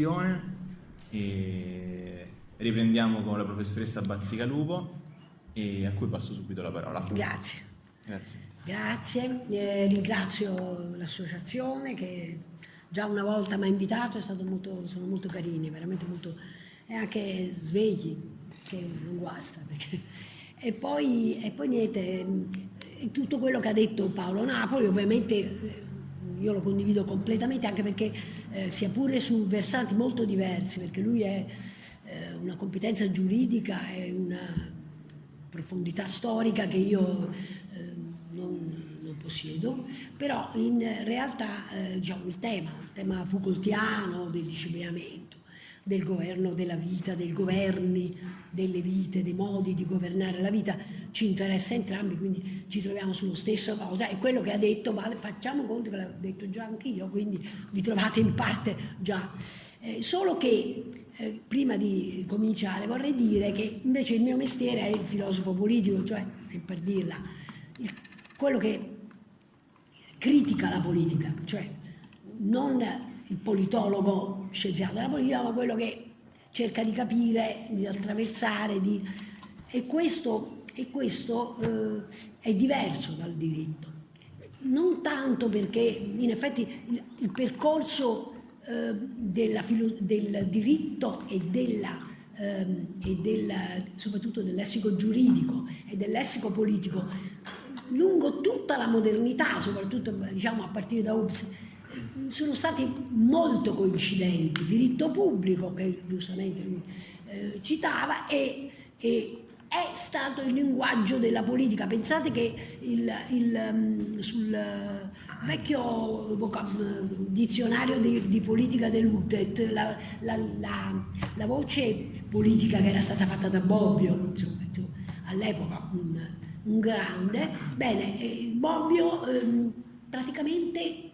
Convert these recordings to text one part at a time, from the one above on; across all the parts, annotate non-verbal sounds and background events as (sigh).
nostra sessione e riprendiamo con la professoressa Bazzicalupo e a cui passo subito la parola. Grazie. Grazie. Grazie, eh, ringrazio l'associazione che già una volta mi ha invitato, molto, sono molto carini, veramente molto, e anche svegli, che non guasta. Perché... (laughs) E, poi, e poi niente, tutto quello che ha detto Paolo Napoli ovviamente eh, io lo condivido completamente anche perché eh, sia pure su versanti molto diversi, perché lui è eh, una competenza giuridica e una profondità storica che io eh, non, non, possiedo, però in realtà eh, diciamo, il tema, il tema Foucaultiano del disciplinamento, del governo della vita, dei governi delle vite, dei modi di governare la vita, ci interessa entrambi, quindi ci troviamo sullo stesso cosa e quello che ha detto, vale, facciamo conto che l'ho detto già anch'io, quindi vi trovate in parte già. Eh, solo che eh, prima di cominciare vorrei dire che invece il mio mestiere è il filosofo politico, cioè, se per dirla, il, quello che critica la politica, cioè non il politologo scienziato della politica, ma quello che cerca di capire, di attraversare, di... e questo, e questo eh, è diverso dal diritto. Non tanto perché in effetti il, il percorso eh, della, del diritto e, della, eh, e della, soprattutto del lessico giuridico e del lessico politico lungo tutta la modernità, soprattutto diciamo, a partire da Hobbes, sono stati molto coincidenti, diritto pubblico che giustamente lui eh, citava e, e, è stato il linguaggio della politica. Pensate che il, il, um, sul vecchio dizionario di, di politica dell'UTET, la, la, la, la, voce politica che era stata fatta da Bobbio, all'epoca un, un, grande, bene, eh, Bobbio eh, praticamente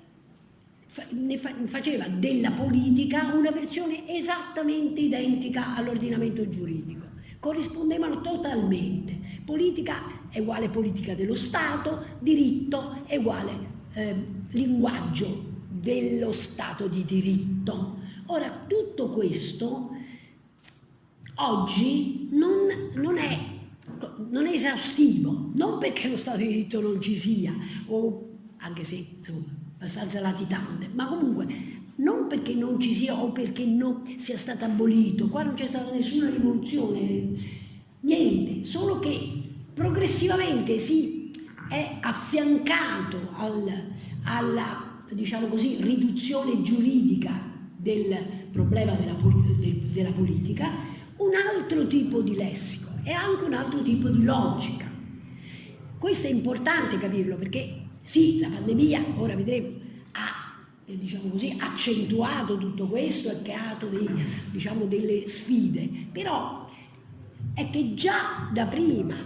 faceva della politica una versione esattamente identica all'ordinamento giuridico. Corrispondevano totalmente. Politica è uguale politica dello Stato, diritto è uguale eh, linguaggio dello Stato di diritto. Ora, tutto questo oggi non, non, è, non è esaustivo, non perché lo Stato di diritto non ci sia, o anche se insomma, abbastanza latitante, ma comunque non perché non ci sia o perché non sia stato abolito, qua non c'è stata nessuna rivoluzione, niente, solo che progressivamente si è affiancato al, alla diciamo così, riduzione giuridica del problema della, del, della politica un altro tipo di lessico e anche un altro tipo di logica. Questo è importante capirlo perché sì, la pandemia, ora vedremo, ha eh, diciamo così, accentuato tutto questo e creato dei, diciamo, delle sfide, però è che già da prima,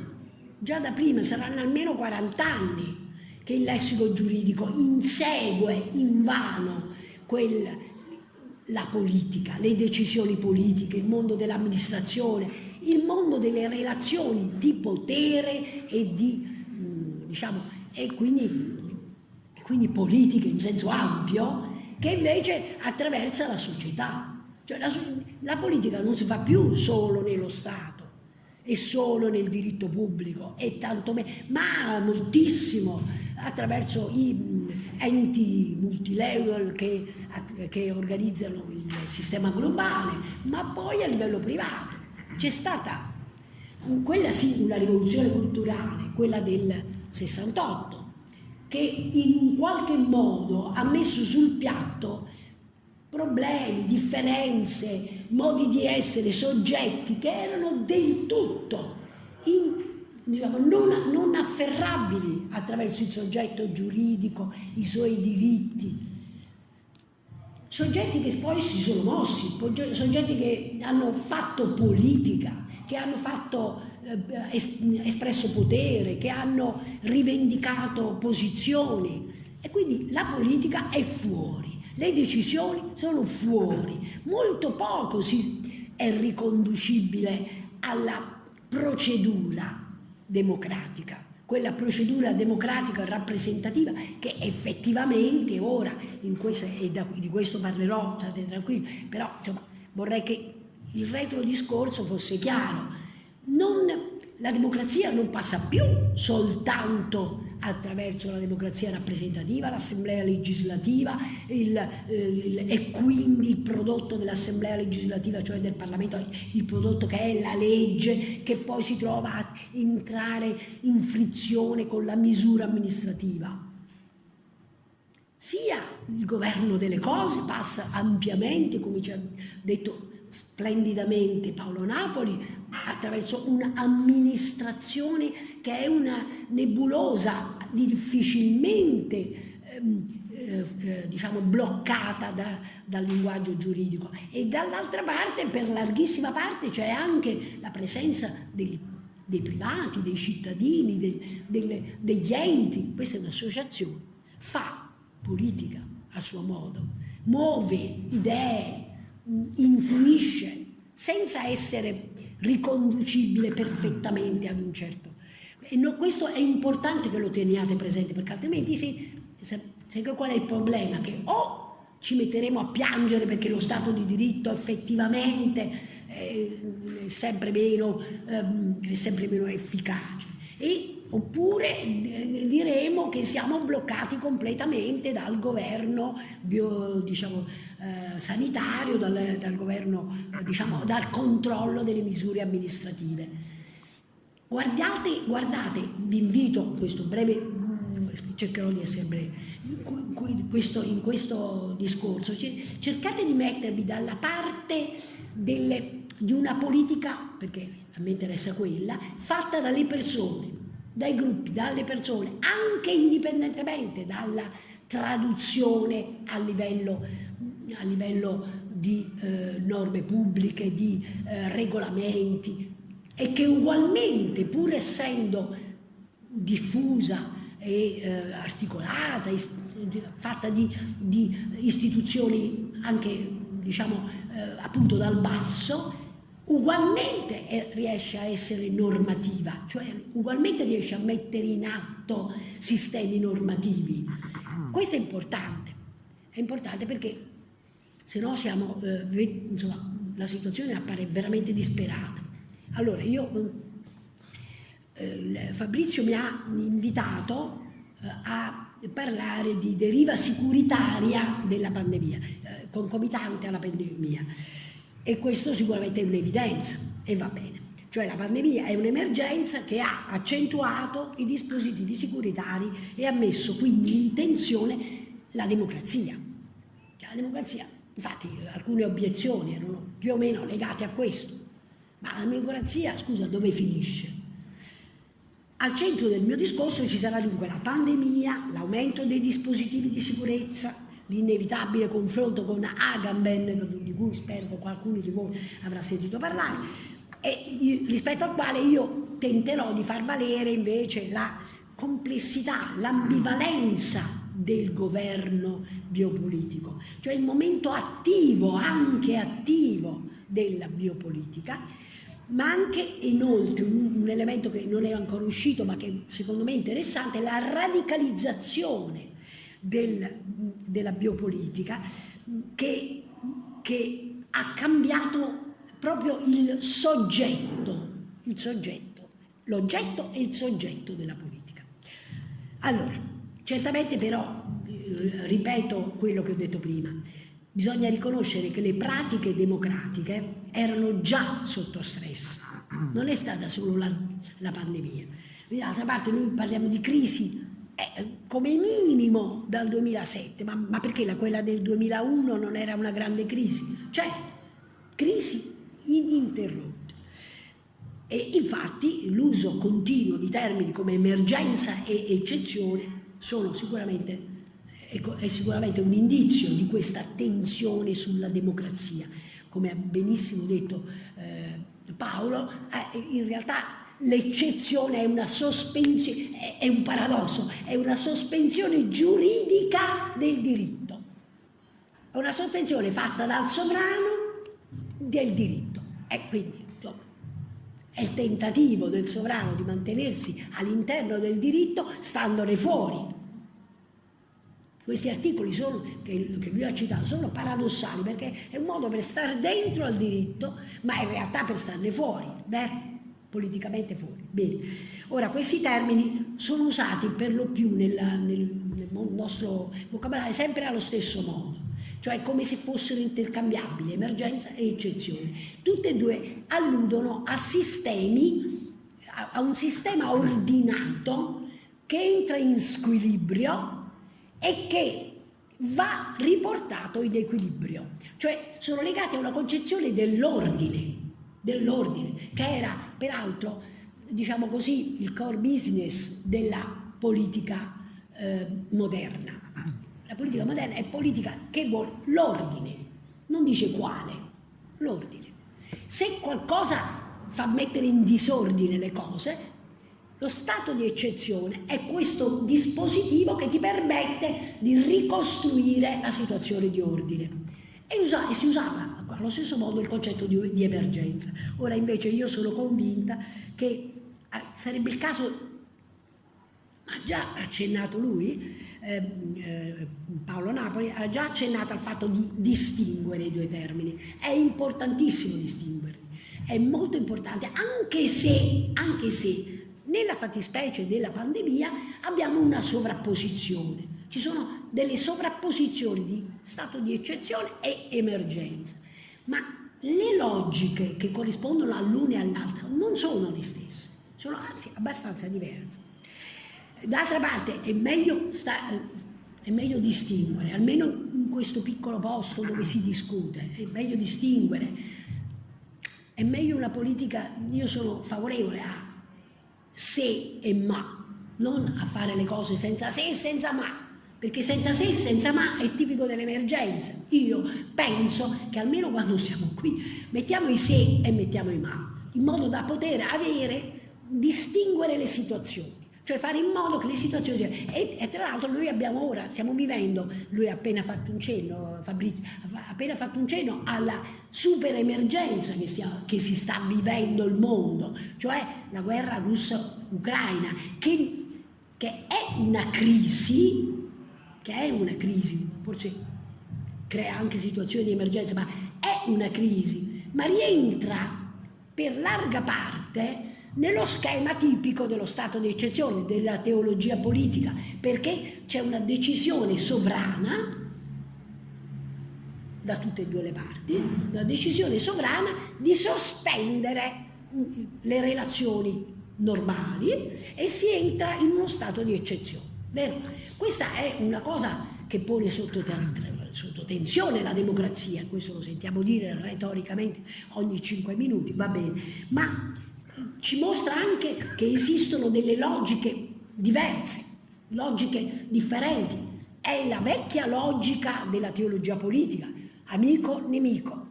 già da prima saranno almeno 40 anni che il lessico giuridico insegue invano quel, la politica, le decisioni politiche, il mondo dell'amministrazione, il mondo delle relazioni di potere e di, mm, diciamo, e quindi, quindi politiche in senso ampio, che invece attraversa la società. Cioè la, la politica non si fa più solo nello Stato e solo nel diritto pubblico, e tanto meno, ma moltissimo attraverso i enti multilevel che, che organizzano il sistema globale, ma poi a livello privato. C'è stata quella sì una rivoluzione culturale, quella del 68, che in un qualche modo ha messo sul piatto problemi, differenze, modi di essere, soggetti che erano del tutto in, diciamo, non, non afferrabili attraverso il soggetto giuridico, i suoi diritti. Soggetti che poi si sono mossi, soggetti che hanno fatto politica, che hanno fatto espresso potere, che hanno rivendicato posizioni. E quindi la politica è fuori, le decisioni sono fuori, molto poco si è riconducibile alla procedura democratica, quella procedura democratica rappresentativa che effettivamente ora, questo, e di questo parlerò, state tranquilli, però insomma, vorrei che il retro discorso fosse chiaro. Non, la democrazia non passa più soltanto attraverso la democrazia rappresentativa, l'assemblea legislativa il, il, e quindi il prodotto dell'assemblea legislativa, cioè del Parlamento, il prodotto che è la legge, che poi si trova a entrare in frizione con la misura amministrativa. Sia il governo delle cose passa ampiamente, come ci ha detto splendidamente Paolo Napoli attraverso un'amministrazione che è una nebulosa difficilmente ehm, eh, eh, diciamo bloccata da, dal linguaggio giuridico. E dall'altra parte per larghissima parte c'è anche la presenza dei, dei privati, dei cittadini, dei, delle, degli enti, questa è un'associazione, fa politica a suo modo, muove idee, influisce senza essere riconducibile perfettamente ad un certo. E no, questo è importante che lo teniate presente perché altrimenti si, sai qual è il problema? Che o ci metteremo a piangere perché lo Stato di diritto effettivamente è sempre meno, ehm, è sempre meno efficace e oppure diremo che siamo bloccati completamente dal governo bio, diciamo, eh, sanitario, dal, dal governo, eh, diciamo, dal controllo delle misure amministrative. Guardate, guardate, vi invito, in questo breve, mm, cercherò di essere breve, in questo, discorso, cercate di mettervi dalla parte delle, di una politica, perché a me interessa quella, fatta dalle persone, dai gruppi, dalle persone, anche indipendentemente dalla traduzione a livello, a livello di eh, norme pubbliche, di eh, regolamenti e che ugualmente, pur essendo diffusa e eh, articolata, fatta di, di, istituzioni anche diciamo eh, appunto dal basso, ugualmente riesce a essere normativa, cioè ugualmente riesce a mettere in atto sistemi normativi. Questo è importante, è importante perché se no siamo, eh, insomma, la situazione appare veramente disperata. Allora io, eh, Fabrizio mi ha invitato eh, a parlare di deriva sicuritaria della pandemia, eh, concomitante alla pandemia. E questo sicuramente è un'evidenza e va bene. Cioè la pandemia è un'emergenza che ha accentuato i dispositivi securitari e ha messo quindi in tensione la democrazia. Cioè, la democrazia, infatti alcune obiezioni erano più o meno legate a questo, ma la democrazia, scusa, dove finisce? Al centro del mio discorso ci sarà dunque la pandemia, l'aumento dei dispositivi di sicurezza, l'inevitabile confronto con Agamben, di cui spero che qualcuno di voi avrà sentito parlare, e rispetto al quale io tenterò di far valere invece la complessità, l'ambivalenza del governo biopolitico, cioè il momento attivo, anche attivo della biopolitica, ma anche inoltre un, elemento che non è ancora uscito ma che secondo me è interessante, la radicalizzazione del, della biopolitica che, che, ha cambiato proprio il soggetto, il soggetto, l'oggetto e il soggetto della politica. Allora, certamente però, eh, ripeto quello che ho detto prima, bisogna riconoscere che le pratiche democratiche erano già sotto stress, non è stata solo la, la pandemia. D'altra parte noi parliamo di crisi eh, come minimo dal 2007, ma, ma perché la, quella del 2001 non era una grande crisi? Cioè, crisi ininterrotte. E infatti l'uso continuo di termini come emergenza e eccezione sicuramente, è sicuramente un indizio di questa tensione sulla democrazia. Come ha benissimo detto eh, Paolo, eh, in realtà l'eccezione è una sospensione, è un paradosso, è una sospensione giuridica del diritto. È una sospensione fatta dal sovrano del diritto. E quindi, insomma, è il tentativo del sovrano di mantenersi all'interno del diritto standone fuori. Questi articoli sono, che, che, lui ha citato sono paradossali perché è un modo per stare dentro al diritto, ma in realtà per starne fuori, beh, politicamente fuori. Bene. Ora, questi termini sono usati per lo più nella, nel, nel nostro vocabolario sempre allo stesso modo, cioè come se fossero intercambiabili, emergenza e eccezione. Tutte e due alludono a sistemi, a, a un sistema ordinato che entra in squilibrio e che va riportato in equilibrio, cioè sono legati a una concezione dell'ordine, dell'ordine, che era peraltro, diciamo così, il core business della politica eh, moderna. La politica moderna è politica che vuole l'ordine, non dice quale, l'ordine. Se qualcosa fa mettere in disordine le cose, lo stato di eccezione è questo dispositivo che ti permette di ricostruire la situazione di ordine. E, usa, e si usava allo stesso modo il concetto di, di, emergenza. Ora invece io sono convinta che eh, sarebbe il caso, ha già accennato lui, eh, eh, Paolo Napoli, ha già accennato al fatto di distinguere i due termini. È importantissimo distinguerli, è molto importante, anche se, anche se nella fattispecie della pandemia abbiamo una sovrapposizione. Ci sono delle sovrapposizioni di stato di eccezione e emergenza, ma le logiche che corrispondono all'una e all'altra non sono le stesse, sono anzi abbastanza diverse. D'altra parte è meglio, sta, è meglio distinguere, almeno in questo piccolo posto dove si discute, è meglio distinguere, è meglio una politica, io sono favorevole a se e ma, non a fare le cose senza se e senza ma, perché senza se e senza ma è tipico dell'emergenza. Io penso che almeno quando siamo qui mettiamo i se e mettiamo i ma, in modo da poter avere, distinguere le situazioni cioè fare in modo che le situazioni siano... E, e, tra l'altro noi abbiamo ora, stiamo vivendo, lui ha appena fatto un cenno, Fabrizio, ha appena fatto un cenno alla super emergenza che, stia, che si sta vivendo il mondo, cioè la guerra russa-ucraina, che, che è una crisi, che è una crisi, forse crea anche situazioni di emergenza, ma è una crisi, ma rientra per larga parte nello schema tipico dello stato di eccezione, della teologia politica, perché c'è una decisione sovrana da tutte e due le parti, una decisione sovrana di sospendere le relazioni normali e si entra in uno stato di eccezione. Vero? Questa è una cosa che pone sotto, sotto tensione la democrazia, questo lo sentiamo dire retoricamente ogni cinque minuti, va bene, ma ci mostra anche che esistono delle logiche diverse, logiche differenti. È la vecchia logica della teologia politica, amico-nemico.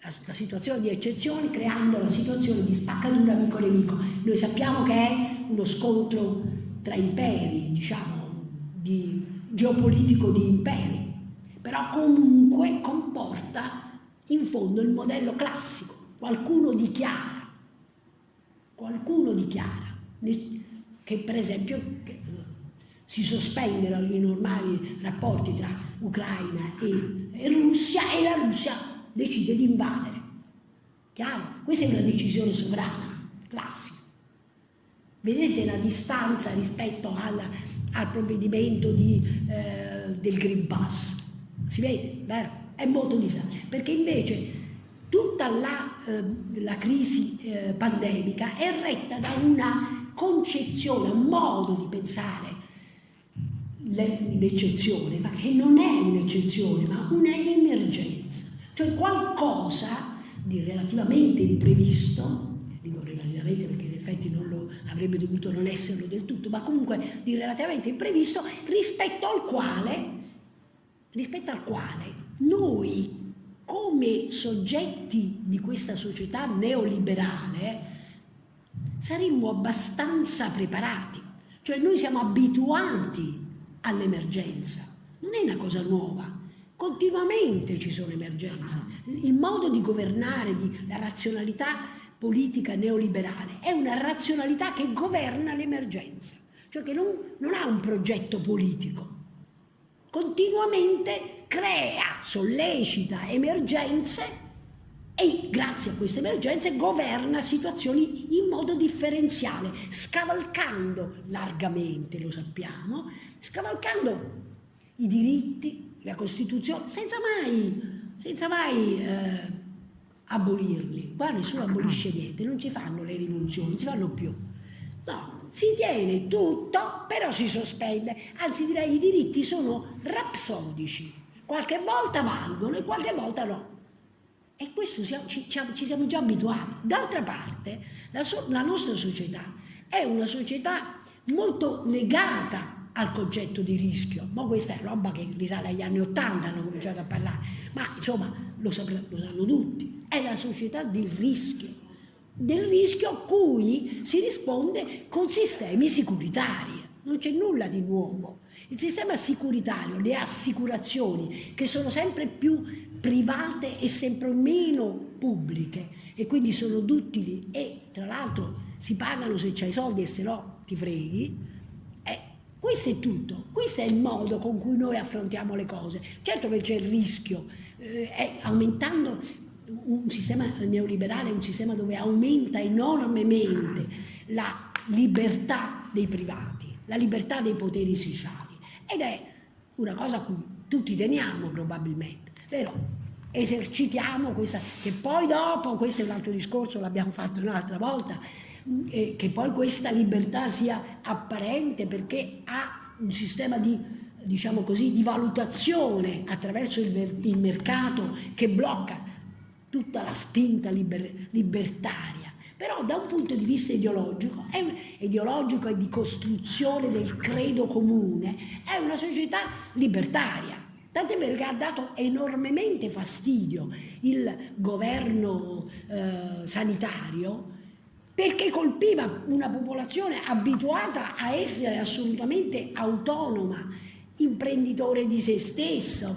La, la, situazione di eccezione creando la situazione di spaccatura amico-nemico. Noi sappiamo che è uno scontro tra imperi, diciamo, di, geopolitico di imperi, però comunque comporta in fondo il modello classico. Qualcuno dichiara qualcuno dichiara che per esempio che si sospendono i normali rapporti tra Ucraina e, e Russia e la Russia decide di invadere. Chiaro? Questa è una decisione sovrana, classica. Vedete la distanza rispetto al, al provvedimento di, eh, del Green Pass? Si vede, vero? È molto distante. Perché invece tutta la, eh, la crisi eh, pandemica è retta da una concezione, un modo di pensare l'eccezione, ma che non è un'eccezione, ma un'emergenza, cioè qualcosa di relativamente imprevisto, dico relativamente perché in effetti non lo avrebbe dovuto non esserlo del tutto, ma comunque di relativamente imprevisto rispetto al quale, rispetto al quale noi come soggetti di questa società neoliberale saremmo abbastanza preparati, cioè noi siamo abituati all'emergenza, non è una cosa nuova. continuamente ci sono emergenze. Il modo di governare, di, la razionalità politica neoliberale è una razionalità che governa l'emergenza, cioè che non, non ha un progetto politico, continuamente crea, sollecita emergenze e grazie a queste emergenze governa situazioni in modo differenziale, scavalcando largamente, lo sappiamo, scavalcando i diritti, la Costituzione, senza mai, senza mai eh, abolirli. Qua nessuno abolisce niente, non ci fanno le rivoluzioni, non si fanno più. No, si tiene tutto, però si sospende. Anzi direi i diritti sono rapsodici, qualche volta valgono e qualche volta no. E questo ci, siamo già abituati. D'altra parte, la, so, la nostra società è una società molto legata al concetto di rischio. Ma questa è roba che risale agli anni Ottanta, hanno cominciato a parlare, ma insomma lo, lo sanno tutti. È la società del rischio, del rischio a cui si risponde con sistemi securitari. Non c'è nulla di nuovo. Il sistema sicuritario, le assicurazioni, che sono sempre più private e sempre meno pubbliche e quindi sono duttili e tra l'altro si pagano se c'hai soldi e se no ti freghi, questo è tutto, questo è il modo con cui noi affrontiamo le cose. Certo che c'è il rischio, eh, aumentando un sistema neoliberale, un sistema dove aumenta enormemente la libertà dei privati, la libertà dei poteri sociali ed è una cosa a cui tutti teniamo probabilmente, però esercitiamo questa, che poi dopo, questo è un altro discorso, l'abbiamo fatto un'altra volta, eh, che poi questa libertà sia apparente perché ha un sistema di, diciamo così, di valutazione attraverso il, il mercato che blocca tutta la spinta liber, libertaria però da un punto di vista ideologico, è, ideologico e di costruzione del credo comune, è una società libertaria. Tant'è vero che ha dato enormemente fastidio il governo eh, sanitario perché colpiva una popolazione abituata a essere assolutamente autonoma, imprenditore di se stesso,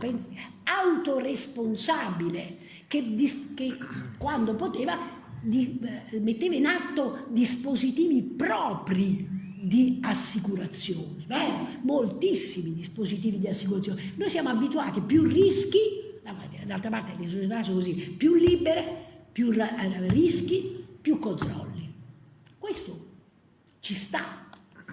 autoresponsabile, che, che quando poteva di, eh, metteva in atto dispositivi propri di assicurazione, vero? moltissimi dispositivi di assicurazione. Noi siamo abituati, più rischi, d'altra parte le società sono così, più libere, più eh, rischi, più controlli. Questo ci sta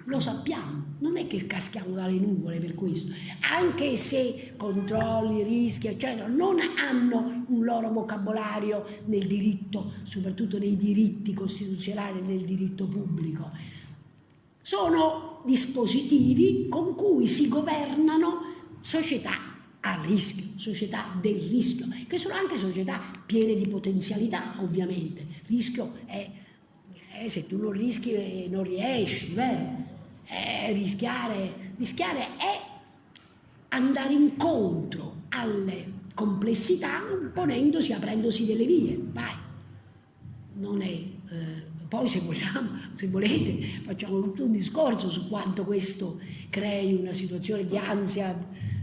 lo sappiamo, non è che caschiamo dalle nuvole per questo, anche se controlli, rischi, eccetera, non hanno un loro vocabolario nel diritto, soprattutto nei diritti costituzionali e nel diritto pubblico. Sono dispositivi con cui si governano società a rischio, società del rischio, che sono anche società piene di potenzialità, ovviamente. Rischio è, eh, se tu non rischi eh, non riesci, vero? eh, rischiare, rischiare è andare incontro alle complessità ponendosi, aprendosi delle vie, vai. Non è, eh, poi se vogliamo, se volete, facciamo tutto un discorso su quanto questo crei una situazione di ansia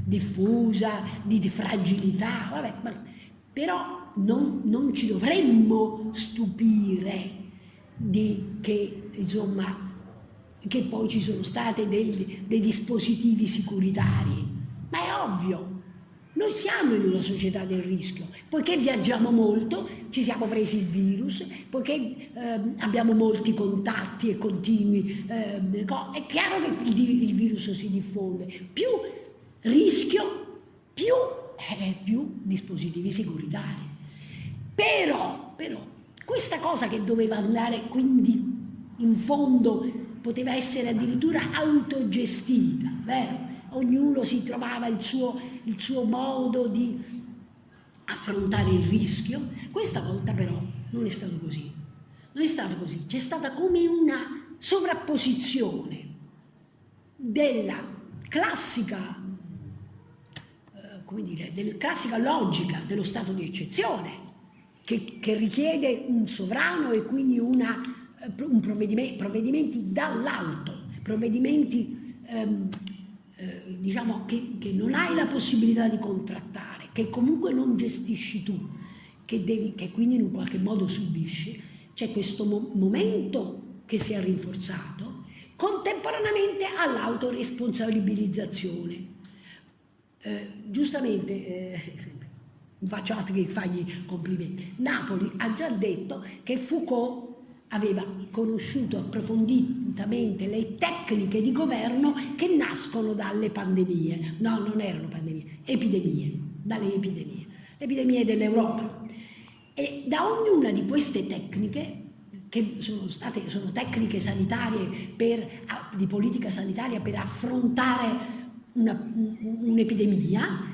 diffusa, di, fragilità, vabbè, però non, non, ci dovremmo stupire di che insomma che poi ci sono stati dei, dei dispositivi sicuritari, ma è ovvio, noi siamo in una società del rischio, poiché viaggiamo molto, ci siamo presi il virus, poiché eh, abbiamo molti contatti e continui, eh, è chiaro che il, il, virus si diffonde. Più rischio, più, eh, più dispositivi sicuritari. Però, però, questa cosa che doveva andare quindi in fondo poteva essere addirittura autogestita, vero? ognuno si trovava il suo, il suo modo di affrontare il rischio. Questa volta però non è stato così, non è stato così, c'è stata come una sovrapposizione della classica, eh, come dire, della classica logica dello stato di eccezione che, che richiede un sovrano e quindi una provvedimenti, provvedimenti dall'alto, provvedimenti ehm, eh, diciamo che, che, non hai la possibilità di contrattare, che comunque non gestisci tu, che, devi, che quindi in un qualche modo subisci, c'è questo mo momento che si è rinforzato contemporaneamente all'autoresponsabilizzazione. Eh, giustamente, eh, faccio altro che fargli complimenti, Napoli ha già detto che Foucault aveva conosciuto approfonditamente le tecniche di governo che nascono dalle pandemie. No, non erano pandemie, epidemie, dalle epidemie, epidemie dell'Europa. E da ognuna di queste tecniche, che sono, state, sono tecniche sanitarie per, di politica sanitaria per affrontare un'epidemia,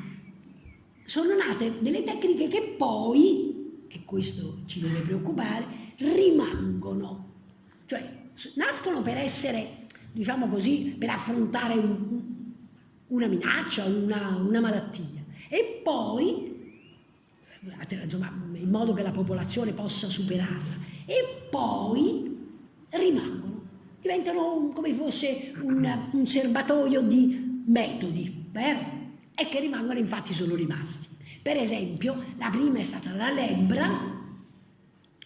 sono nate delle tecniche che poi, e questo ci deve preoccupare, rimangono, cioè nascono per essere, diciamo così, per affrontare un, una minaccia, una, una malattia. E poi, insomma, in modo che la popolazione possa superarla, e poi rimangono, diventano come fosse un, un serbatoio di metodi, vero? E che rimangono, infatti sono rimasti. Per esempio, la prima è stata la lebbra,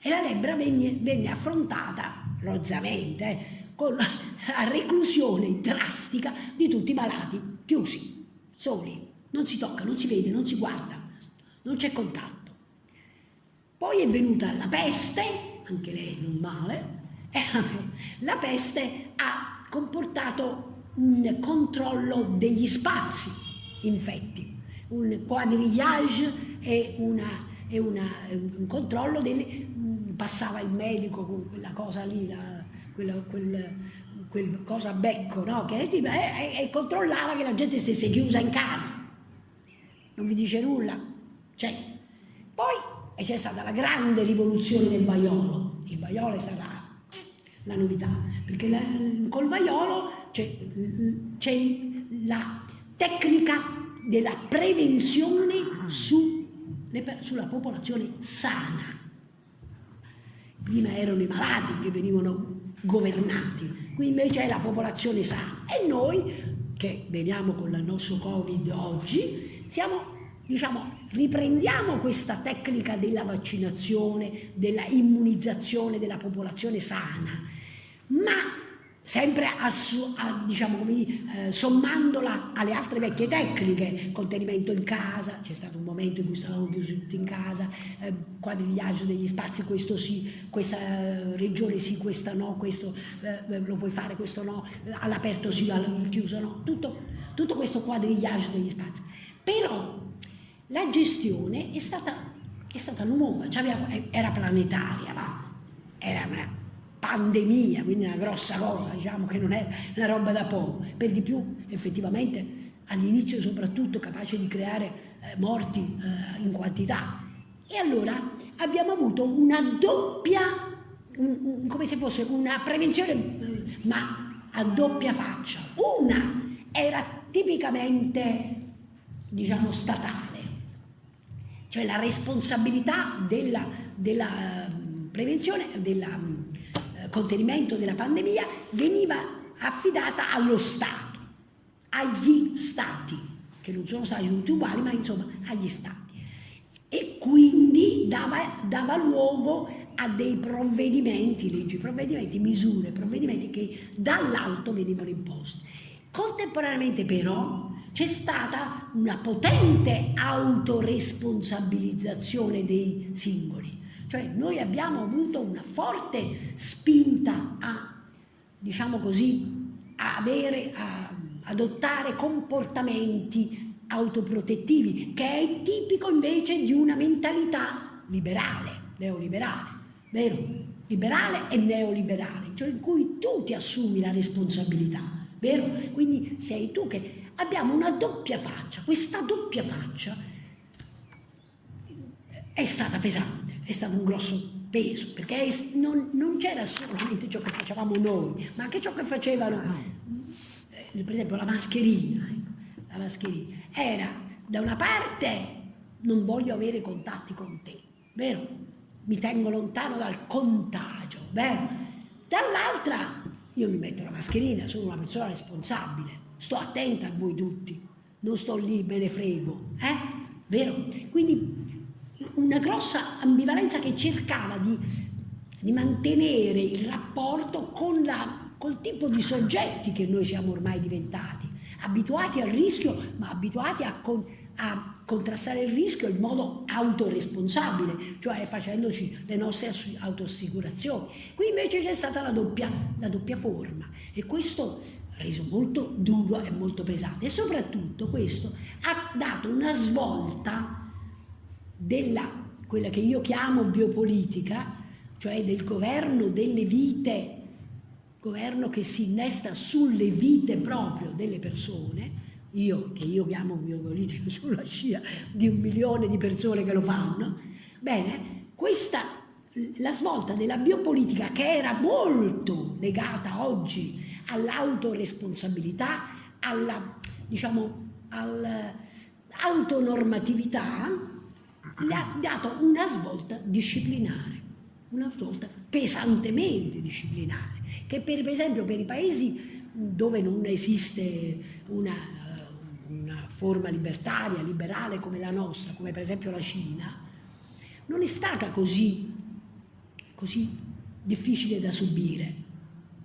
e la lebbra venne, venne affrontata rozzamente eh, con la reclusione drastica di tutti i malati, chiusi, soli, non si tocca, non si vede, non si guarda, non c'è contatto. Poi è venuta la peste, anche lei non male, e (laughs) la peste ha comportato un controllo degli spazi infetti, un quadrillage e, una, e una, un controllo delle, passava il medico con quella cosa lì, la, quella, quel, quel, cosa a becco, no? che, e, e, e, controllava che la gente stesse chiusa in casa. Non vi dice nulla? C'è. Poi c'è stata la grande rivoluzione del vaiolo. Il vaiolo è stata la novità, perché la, col vaiolo c'è la tecnica della prevenzione su, le, sulla popolazione sana. Prima erano i malati che venivano governati, qui invece è la popolazione sana. E noi che veniamo con il nostro Covid oggi, siamo, diciamo, riprendiamo questa tecnica della vaccinazione, della immunizzazione della popolazione sana, ma sempre diciamo eh, sommandola alle altre vecchie tecniche, contenimento in casa, c'è stato un momento in cui stavamo chiusi tutti in casa, eh, quadrigliaggio degli spazi, questo sì, questa eh, regione sì, questa no, questo eh, lo puoi fare, questo no, all'aperto sì, al chiuso no, tutto, tutto questo quadrigliaggio degli spazi. Però la gestione è stata, è stata nuova, cioè era planetaria, ma era una pandemia, quindi una grossa cosa, diciamo che non è una roba da poco, per di più effettivamente all'inizio soprattutto capace di creare eh, morti eh, in quantità. E allora abbiamo avuto una doppia, un, un, come se fosse una prevenzione, eh, ma a doppia faccia. Una era tipicamente, diciamo, statale, cioè la responsabilità della, della mm, prevenzione, della contenimento della pandemia veniva affidata allo Stato, agli Stati, che non sono stati tutti uguali, ma insomma agli Stati. E quindi dava, dava luogo a dei provvedimenti, leggi, provvedimenti, misure, provvedimenti che dall'alto venivano imposti. Contemporaneamente però c'è stata una potente autoresponsabilizzazione dei singoli cioè noi abbiamo avuto una forte spinta a, diciamo così, a avere, a adottare comportamenti autoprotettivi, che è tipico invece di una mentalità liberale, neoliberale, vero? Liberale e neoliberale, cioè in cui tu ti assumi la responsabilità, vero? Quindi sei tu che abbiamo una doppia faccia, questa doppia faccia è stata pesante è stato un grosso peso, perché non, non c'era solamente ciò che facevamo noi, ma anche ciò che facevano, eh, per esempio la mascherina, ecco, la mascherina, era da una parte non voglio avere contatti con te, vero? Mi tengo lontano dal contagio, vero? Dall'altra io mi metto la mascherina, sono una persona responsabile, sto attenta a voi tutti, non sto lì, me ne frego, eh? vero? Quindi una grossa ambivalenza che cercava di, di mantenere il rapporto con la col tipo di soggetti che noi siamo ormai diventati, abituati al rischio, ma abituati a, con, a contrastare il rischio in modo autoresponsabile, cioè facendoci le nostre autoassicurazioni. Qui invece c'è stata la doppia, la doppia forma e questo ha reso molto duro e molto pesante e soprattutto questo ha dato una svolta della quella che io chiamo biopolitica, cioè del governo delle vite, governo che si innesta sulle vite proprio delle persone, io che io chiamo biopolitico (laughs) sulla scia di un milione di persone che lo fanno, bene, questa la svolta della biopolitica che era molto legata oggi all'autoresponsabilità, alla, diciamo, all'autonormatività, le ha dato una svolta disciplinare, una svolta pesantemente disciplinare, che per esempio per i paesi dove non esiste una, una forma libertaria, liberale come la nostra, come per esempio la Cina, non è stata così, così difficile da subire.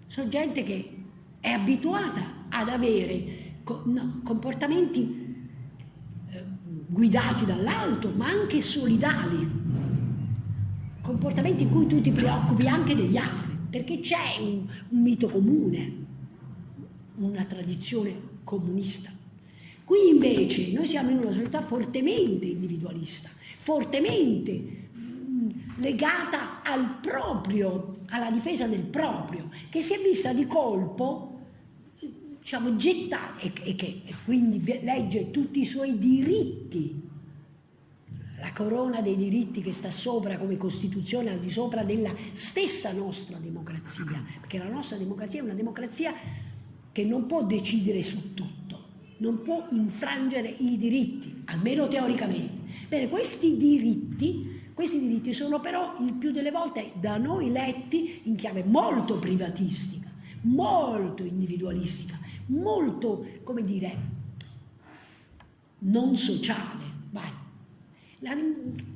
Sono gente che è abituata ad avere comportamenti guidati dall'alto, ma anche solidali, comportamenti in cui tu ti preoccupi anche degli altri, perché c'è un, un mito comune, una tradizione comunista. Qui invece noi siamo in una società fortemente individualista, fortemente mm, legata al proprio, alla difesa del proprio, che si è vista di colpo diciamo, gettare e, e che e quindi legge tutti i suoi diritti, la corona dei diritti che sta sopra come Costituzione, al di sopra della stessa nostra democrazia, perché la nostra democrazia è una democrazia che non può decidere su tutto, non può infrangere i diritti, almeno teoricamente. Bene, questi diritti, questi diritti sono però il più delle volte da noi letti in chiave molto privatistica, molto individualistica, molto, come dire, non sociale. Vai. La,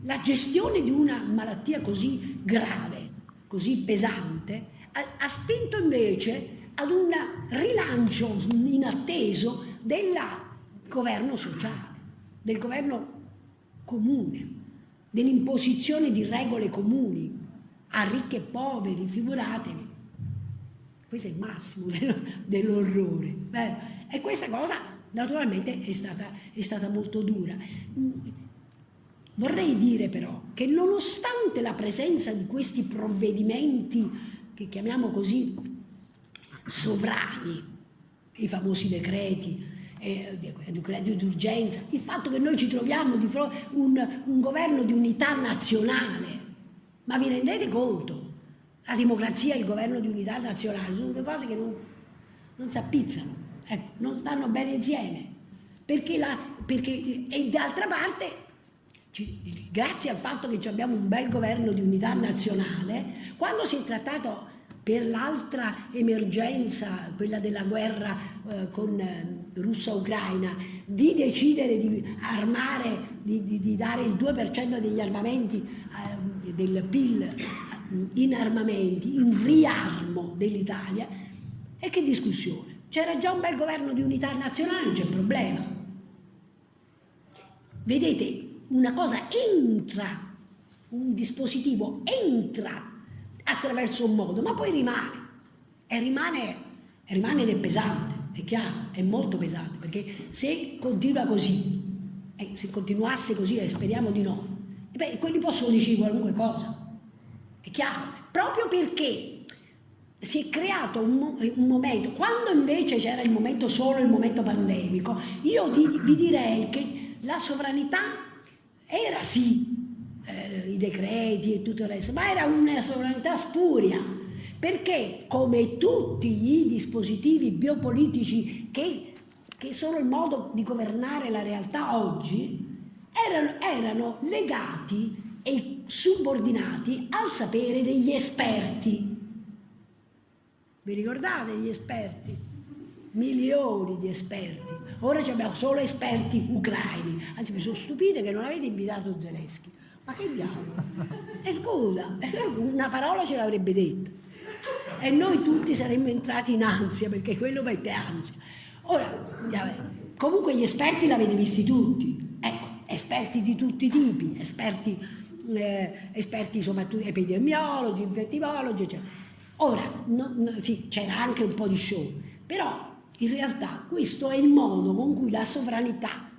la gestione di una malattia così grave, così pesante, ha, ha spinto invece ad un rilancio inatteso del governo sociale, del governo comune, dell'imposizione di regole comuni a ricchi e poveri, figuratevi. Questo è il massimo (laughs) dell'orrore. E questa cosa naturalmente è stata, è stata molto dura. Vorrei dire però che nonostante la presenza di questi provvedimenti, che chiamiamo così sovrani, i famosi decreti, eh, decreti d'urgenza, il fatto che noi ci troviamo di fronte a un, un governo di unità nazionale, ma vi rendete conto? La democrazia e il governo di unità nazionale sono due cose che non, non si appizzano, ecco, non stanno bene insieme. Perché, la, perché e d'altra parte, ci, grazie al fatto che abbiamo un bel governo di unità nazionale, quando si è trattato per l'altra emergenza, quella della guerra eh, con eh, russa-ucraina, di decidere di armare, di, di, di, dare il 2% degli armamenti eh, del PIL in armamenti, in riarmo dell'Italia, e che discussione. C'era già un bel governo di unità nazionale, non c'è problema. Vedete, una cosa entra, un dispositivo entra attraverso un modo, ma poi rimane. E rimane, rimane ed è pesante, è chiaro, è molto pesante, perché se continua così, eh, se continuasse così, e speriamo di no, beh, quelli possono dire qualunque cosa, è chiaro, proprio perché si è creato un, un momento, quando invece c'era il momento solo il momento pandemico, io vi direi che la sovranità era sì eh, i decreti e tutto il resto, ma era una sovranità spuria, perché come tutti i dispositivi biopolitici che, che sono il modo di governare la realtà oggi, erano, erano legati e subordinati al sapere degli esperti. Vi ricordate gli esperti? Milioni di esperti. ora abbiamo solo esperti ucraini, anzi mi sono stupita che non avete invitato Zelensky. Ma che diavolo? E scusa, una parola ce l'avrebbe detto. E noi tutti saremmo entrati in ansia, perché quello mette ansia. Ora, comunque gli esperti l'avete visti tutti. Ecco, esperti di tutti i tipi, esperti, eh, esperti soprattutto epidemiologi, infettivologi, eccetera. Ora, no, no, sì, c'era anche un po' di show, però in realtà questo è il modo con cui la sovranità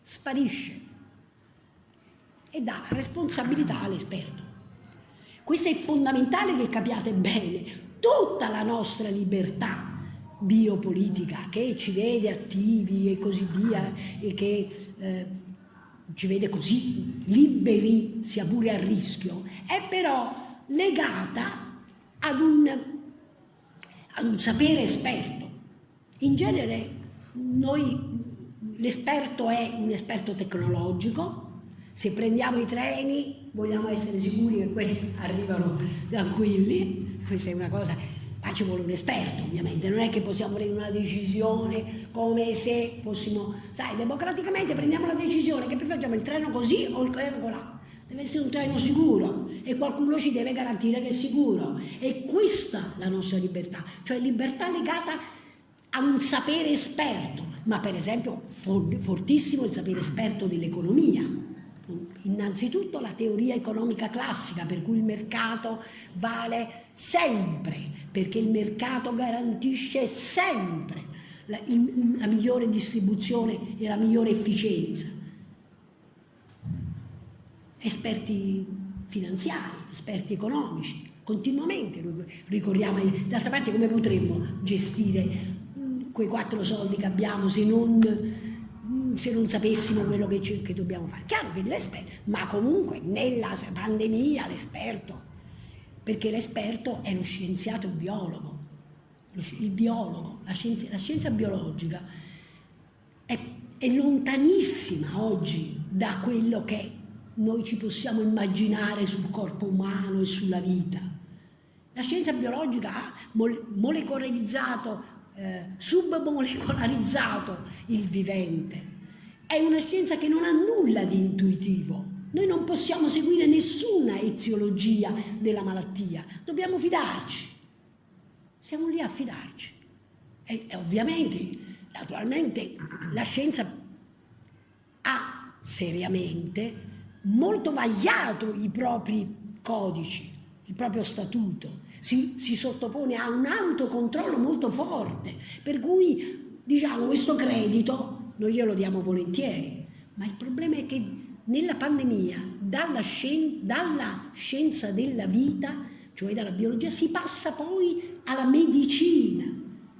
sparisce e dà responsabilità all'esperto. Questo è fondamentale che capiate bene. Tutta la nostra libertà biopolitica che ci vede attivi e così via e che eh, ci vede così liberi, sia pure a rischio, è però legata ad un, ad un sapere esperto. In genere l'esperto è un esperto tecnologico, se prendiamo i treni vogliamo essere sicuri che quelli (laughs) arrivano tranquilli, questa è una cosa, ma ci vuole un esperto ovviamente, non è che possiamo prendere una decisione come se fossimo, sai, democraticamente prendiamo la decisione che facciamo il treno così o il treno là. Deve essere un treno sicuro e qualcuno ci deve garantire che è sicuro. E questa è la nostra libertà, cioè libertà legata a un sapere esperto, ma per esempio fortissimo il sapere esperto dell'economia. Innanzitutto la teoria economica classica, per cui il mercato vale sempre, perché il mercato garantisce sempre la, la migliore distribuzione e la migliore efficienza. Esperti finanziari, esperti economici, continuamente ricorriamo, d'altra parte come potremmo gestire quei quattro soldi che abbiamo se non, se non sapessimo quello che, ci, che dobbiamo fare. Chiaro che l'esperto, ma comunque nella pandemia l'esperto, perché l'esperto è lo scienziato biologo, il biologo, la scienza, la scienza biologica è, è lontanissima oggi da quello che noi ci possiamo immaginare sul corpo umano e sulla vita. La scienza biologica ha molecolarizzato eh, submolecolarizzato il vivente. È una scienza che non ha nulla di intuitivo. Noi non possiamo seguire nessuna eziologia della malattia, dobbiamo fidarci. Siamo lì a fidarci. E, e ovviamente, naturalmente, la scienza ha seriamente molto vagliato i propri codici, il proprio statuto, si, si sottopone a un autocontrollo molto forte, per cui diciamo questo credito noi glielo diamo volentieri, ma il problema è che nella pandemia, dalla, scien dalla scienza della vita, cioè dalla biologia, si passa poi alla medicina,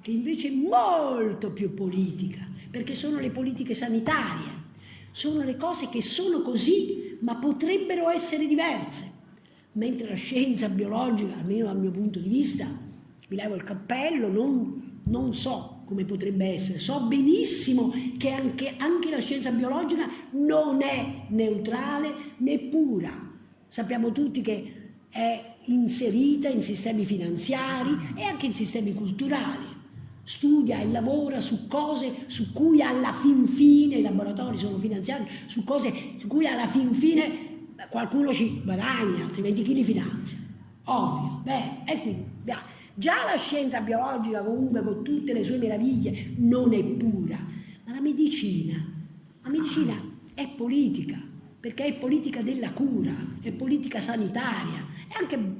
che invece è molto più politica, perché sono le politiche sanitarie, sono le cose che sono così, ma potrebbero essere diverse. Mentre la scienza biologica, almeno dal mio punto di vista, mi levo il cappello, non, non so come potrebbe essere, so benissimo che anche, anche la scienza biologica non è neutrale né pura. Sappiamo tutti che è inserita in sistemi finanziari e anche in sistemi culturali. Studia e lavora su cose su cui alla fin fine, i laboratori sono finanziati, su cose su cui alla fin fine qualcuno ci guadagna, altrimenti chi li finanzia? Ovvio, beh, e quindi già la scienza biologica comunque con tutte le sue meraviglie non è pura, ma la medicina, la medicina è politica, perché è politica della cura, è politica sanitaria, è anche,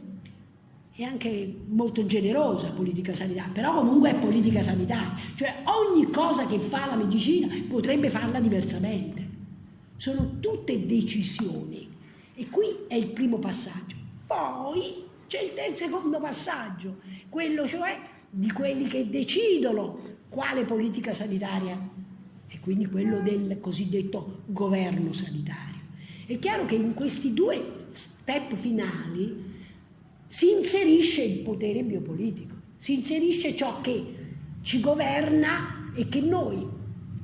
è anche molto generosa politica sanitaria, però comunque è politica sanitaria, cioè ogni cosa che fa la medicina potrebbe farla diversamente. Sono tutte decisioni e qui è il primo passaggio. Poi c'è il secondo passaggio, quello cioè di quelli che decidono quale politica sanitaria e quindi quello del cosiddetto governo sanitario. È chiaro che in questi due step finali si inserisce il potere biopolitico, si inserisce ciò che ci governa e che noi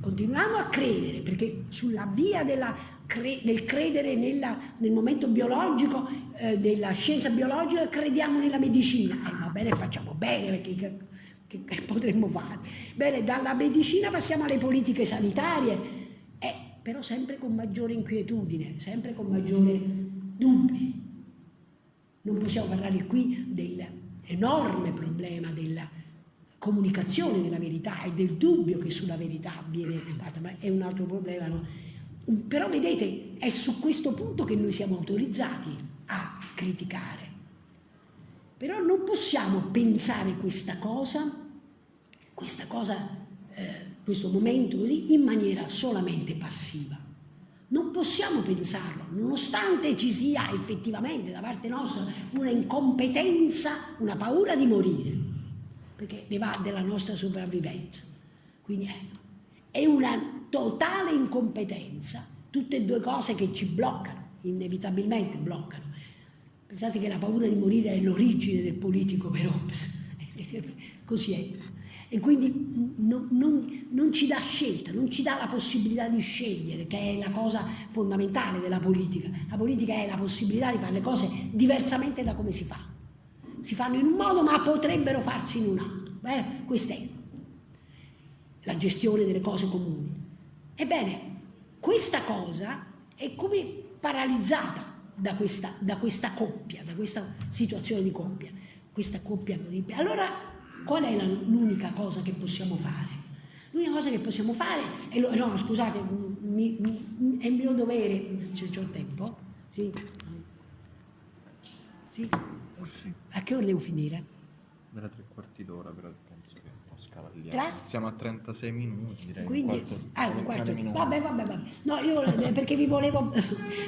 continuiamo a credere, perché sulla via della cre del credere nella, nel momento biologico, eh, della scienza biologica, crediamo nella medicina. Eh, va bene, facciamo bene, perché che, che potremmo fare? Bene, dalla medicina passiamo alle politiche sanitarie, eh, però sempre con maggiore inquietudine, sempre con maggiore dubbi. Non possiamo parlare qui dell'enorme problema della comunicazione della verità e del dubbio che sulla verità viene fatta, ma è un altro problema. No? Però vedete, è su questo punto che noi siamo autorizzati a criticare. Però non possiamo pensare questa cosa, questa cosa, eh, questo momento così, in maniera solamente passiva. Non possiamo pensarlo, nonostante ci sia effettivamente da parte nostra una incompetenza, una paura di morire, perché ne va della nostra sopravvivenza. Quindi è, è una totale incompetenza, tutte e due cose che ci bloccano, inevitabilmente bloccano Pensate che la paura di morire è l'origine del politico per Hobbes, (laughs) così è. E quindi non, non, non, ci dà scelta, non ci dà la possibilità di scegliere, che è la cosa fondamentale della politica. La politica è la possibilità di fare le cose diversamente da come si fa. Si fanno in un modo ma potrebbero farsi in un altro. Beh, questa è la gestione delle cose comuni. Ebbene, questa cosa è come paralizzata da questa, da questa coppia, da questa situazione di coppia, questa coppia così. Allora, qual è l'unica cosa che possiamo fare? L'unica cosa che possiamo fare, è no scusate, mi, mi, è mio dovere, se ho tempo, sì. sì. A che ora devo finire? Vera tre quarti d'ora, però Tra? Siamo a 36 minuti, direi. Quindi, un quarto, ah, un quarto. Vabbè, vabbè, vabbè. No, io eh, perché vi volevo,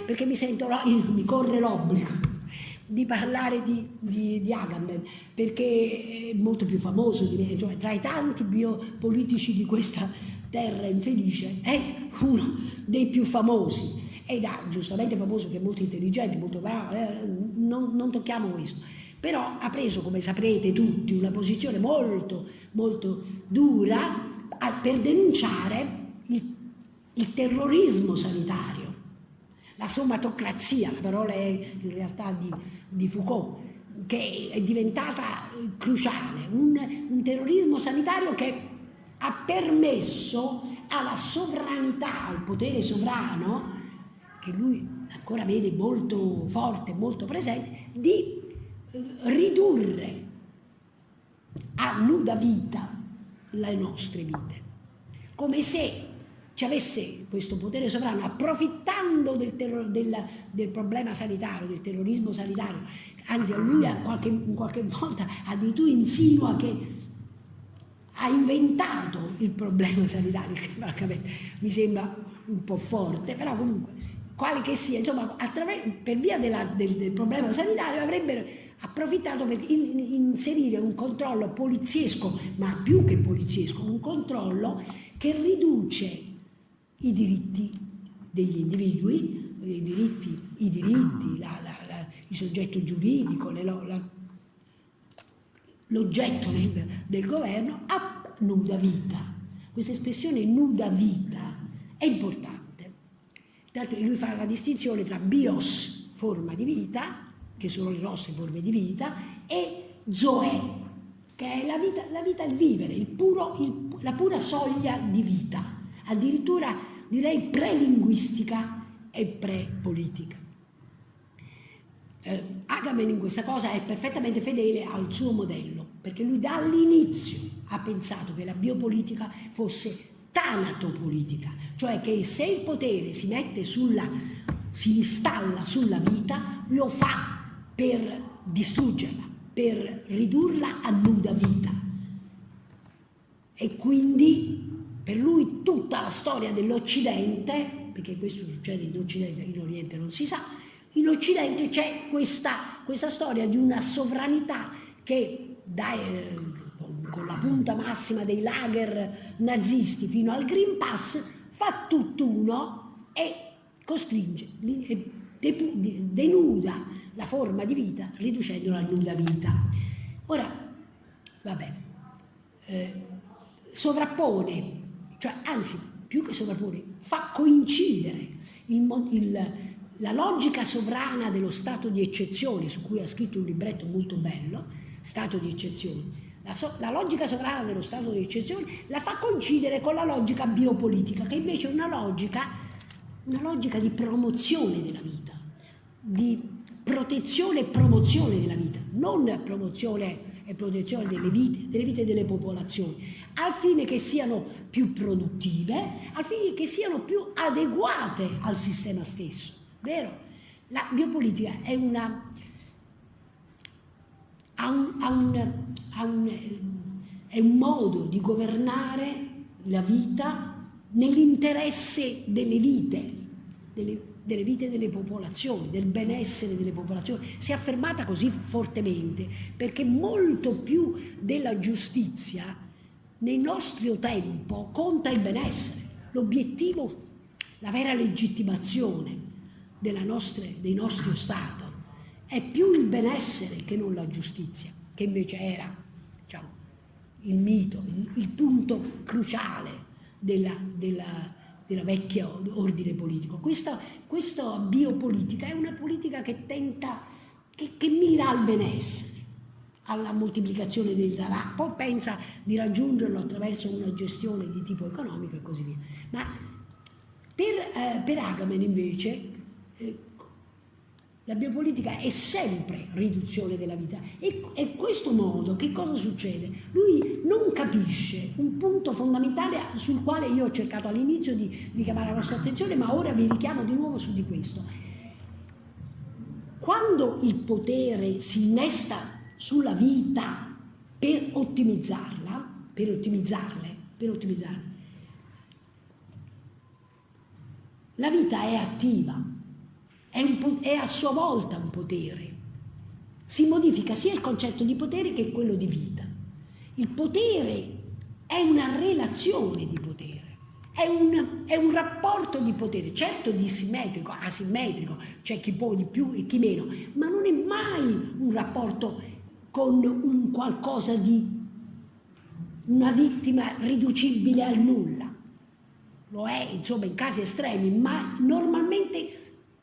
perché mi sento, mi corre l'obbligo di parlare di, di, di, Agamben, perché è molto più famoso di me, cioè tra i tanti biopolitici di questa terra infelice è uno dei più famosi ed è giustamente famoso perché è molto intelligente, molto bravo, eh, non, non tocchiamo questo però ha preso, come saprete tutti, una posizione molto, molto dura per denunciare il, il terrorismo sanitario, la somatocrazia, la parola è in realtà di, di Foucault, che è diventata cruciale, un, un terrorismo sanitario che ha permesso alla sovranità, al potere sovrano, che lui ancora vede molto forte, molto presente, di ridurre a nuda vita le nostre vite, come se ci avesse questo potere sovrano approfittando del, del, del, problema sanitario, del terrorismo sanitario, anzi lui a qualche, qualche volta addirittura insinua che ha inventato il problema sanitario, che mi sembra un po' forte, però comunque, quale che sia, insomma, per via della, del, del problema sanitario avrebbero approfittato per in, inserire un controllo poliziesco, ma più che poliziesco, un controllo che riduce i diritti degli individui, i diritti, i diritti la, la, la, il soggetto giuridico, l'oggetto del, del governo a nuda vita. Questa espressione nuda vita è importante. Tanto lui fa la distinzione tra bios, forma di vita, che sono le nostre forme di vita, e Zoe, che è la vita, la vita il vivere, il puro, il, la pura soglia di vita, addirittura direi prelinguistica e prepolitica. Eh, Agamben in questa cosa è perfettamente fedele al suo modello, perché lui dall'inizio ha pensato che la biopolitica fosse tanatopolitica, cioè che se il potere si mette sulla, si installa sulla vita, lo fa per distruggerla, per ridurla a nuda vita. E quindi per lui tutta la storia dell'Occidente, perché questo succede in Occidente, in Oriente non si sa, in Occidente c'è questa, questa, storia di una sovranità che dai, con la punta massima dei lager nazisti fino al Green Pass fa tutt'uno e costringe, denuda la forma di vita riducendola a nuda vita. Ora, vabbè, eh, sovrappone, cioè anzi più che sovrappone, fa coincidere il, il, la logica sovrana dello stato di eccezione, su cui ha scritto un libretto molto bello, stato di eccezione, La, so, la, logica sovrana dello stato di eccezione la fa coincidere con la logica biopolitica, che invece è una logica, una logica di promozione della vita, di protezione e promozione della vita, non promozione e protezione delle vite, delle vite delle popolazioni, al fine che siano più produttive, al fine che siano più adeguate al sistema stesso, vero? La biopolitica è una ha un, ha un, ha un, è un modo di governare la vita nell'interesse delle vite, delle, delle vite delle popolazioni, del benessere delle popolazioni. Si è affermata così fortemente perché molto più della giustizia nel nostro tempo conta il benessere, l'obiettivo, la vera legittimazione nostra, dei nostri Stati è più il benessere che non la giustizia, che invece era diciamo, il mito, il, il punto cruciale della, della, della, vecchia ordine politico. Questa, questa, biopolitica è una politica che tenta, che, che mira al benessere, alla moltiplicazione del denaro, poi pensa di raggiungerlo attraverso una gestione di tipo economico e così via. Ma per, eh, per Agamben invece eh, la biopolitica è sempre riduzione della vita e, e questo modo che cosa succede? Lui non capisce un punto fondamentale sul quale io ho cercato all'inizio di richiamare la vostra attenzione ma ora vi richiamo di nuovo su di questo. Quando il potere si innesta sulla vita per ottimizzarla, per ottimizzarle, per ottimizzarle, la vita è attiva, è, è a sua volta un potere. Si modifica sia il concetto di potere che quello di vita. Il potere è una relazione di potere, è un, è un, rapporto di potere, certo dissimmetrico, asimmetrico, c'è chi può di più e chi meno, ma non è mai un rapporto con un qualcosa di una vittima riducibile al nulla. Lo è, insomma, in casi estremi, ma normalmente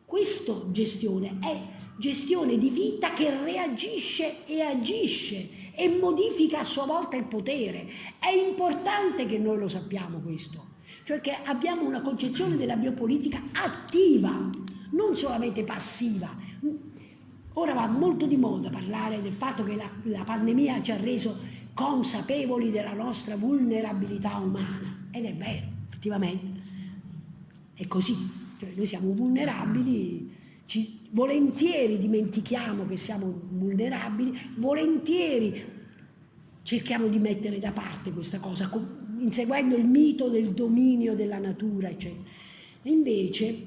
questa gestione è gestione di vita che reagisce e agisce e modifica a sua volta il potere. È importante che noi lo sappiamo questo, cioè che abbiamo una concezione della biopolitica attiva, non solamente passiva. Ora va molto di moda parlare del fatto che la, la pandemia ci ha reso consapevoli della nostra vulnerabilità umana, ed è vero, effettivamente, è così. Cioè noi siamo vulnerabili, ci, volentieri dimentichiamo che siamo vulnerabili, volentieri cerchiamo di mettere da parte questa cosa, inseguendo il mito del dominio della natura, eccetera. E invece,